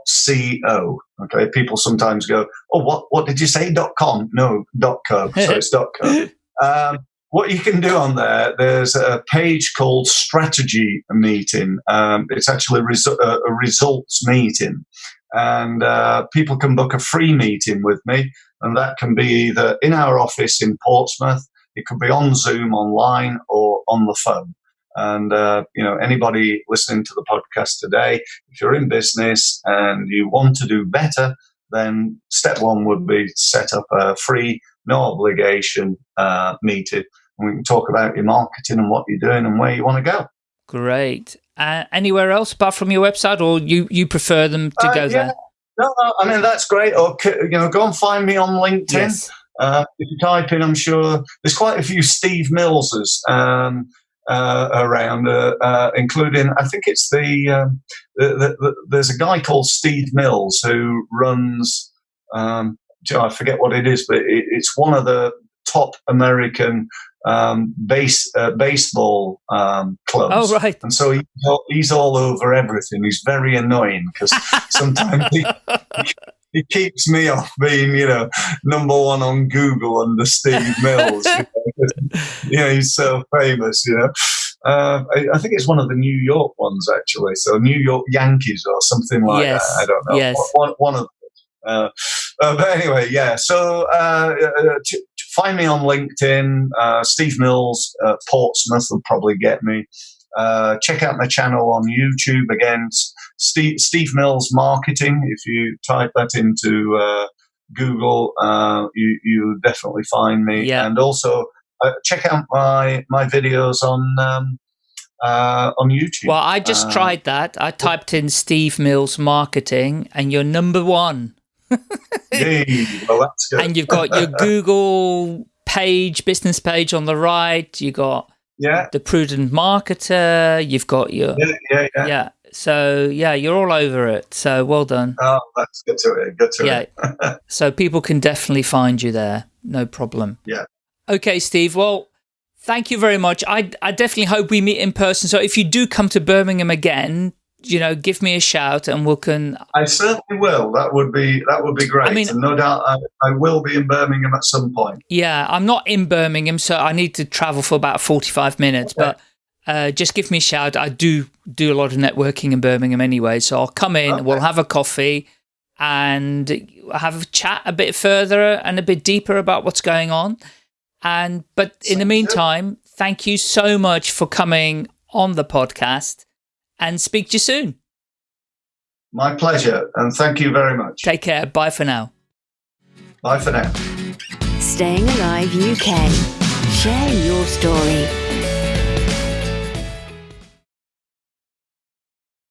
co. Okay, people sometimes go, "Oh, what what did you say? Dot com? No, dot co. So it's dot co." Um, what you can do on there, there's a page called Strategy Meeting. Um, it's actually resu- a, a results meeting, and uh, people can book a free meeting with me, and that can be either in our office in Portsmouth, it could be on Zoom, online, or on the phone. And uh, you know, anybody listening to the podcast today, if you're in business and you want to do better, then step one would be to set up a free, no obligation uh, meeting, and we can talk about your marketing and what you're doing and where you want to go. Great. Uh, anywhere else apart from your website, or you you prefer them to Uh, go yeah. there? No, no, I mean that's great. Or you know, go and find me on LinkedIn. Yes. Uh, if you type in, I'm sure there's quite a few Steve Millses um, uh, around, uh, uh, including I think it's the, um, the, the, the there's a guy called Steve Mills who runs. Um, I forget what it is, but it, it's one of the top American um, base uh, baseball um, clubs. Oh right. And so he, he's all over everything. He's very annoying because sometimes he, he keeps me off being, you know, number one on Google under Steve Mills. You, know, you know, he's so famous, you know. Uh, I, I think it's one of the New York ones, actually. So New York Yankees or something like Yes, that. I don't know. yes. One, one of them. Uh, uh, but anyway, yeah. So uh, uh, t- t- find me on LinkedIn. Uh, Steve Mills, uh, Portsmouth will probably get me. Uh, check out my channel on YouTube again, Steve, Steve Mills Marketing. If you type that into uh, Google, uh, you you definitely find me. Yeah. And also uh, check out my my videos on um, uh, on YouTube. Well, I just Uh, tried that. I typed in Steve Mills marketing, and you're number one. Yay. well, that's good. And you've got your Google page, business page on the right. You got yeah, the prudent marketer. You've got your yeah, yeah, yeah. yeah. So yeah, you're all over it. So well done. Oh, that's good to hear. Good to Yeah. hear. So people can definitely find you there. No problem. Yeah. Okay, Steve. Well, thank you very much. I, I definitely hope we meet in person. So if you do come to Birmingham again, you know, give me a shout and we can. I certainly will. That would be that would be great. I mean- and no doubt I, I will be in Birmingham at some point. Yeah, I'm not in Birmingham, so I need to travel for about 45 minutes. But uh, just give me a shout. I do do a lot of networking in Birmingham anyway, so I'll come in. Okay. We'll have a coffee and have a chat a bit further and a bit deeper about what's going on. And but in the Sounds good. meantime, thank you so much for coming on the podcast, and speak to you soon. My pleasure, and thank you very much. Take care. Bye for now. Bye for now. Staying Alive UK. Share your story.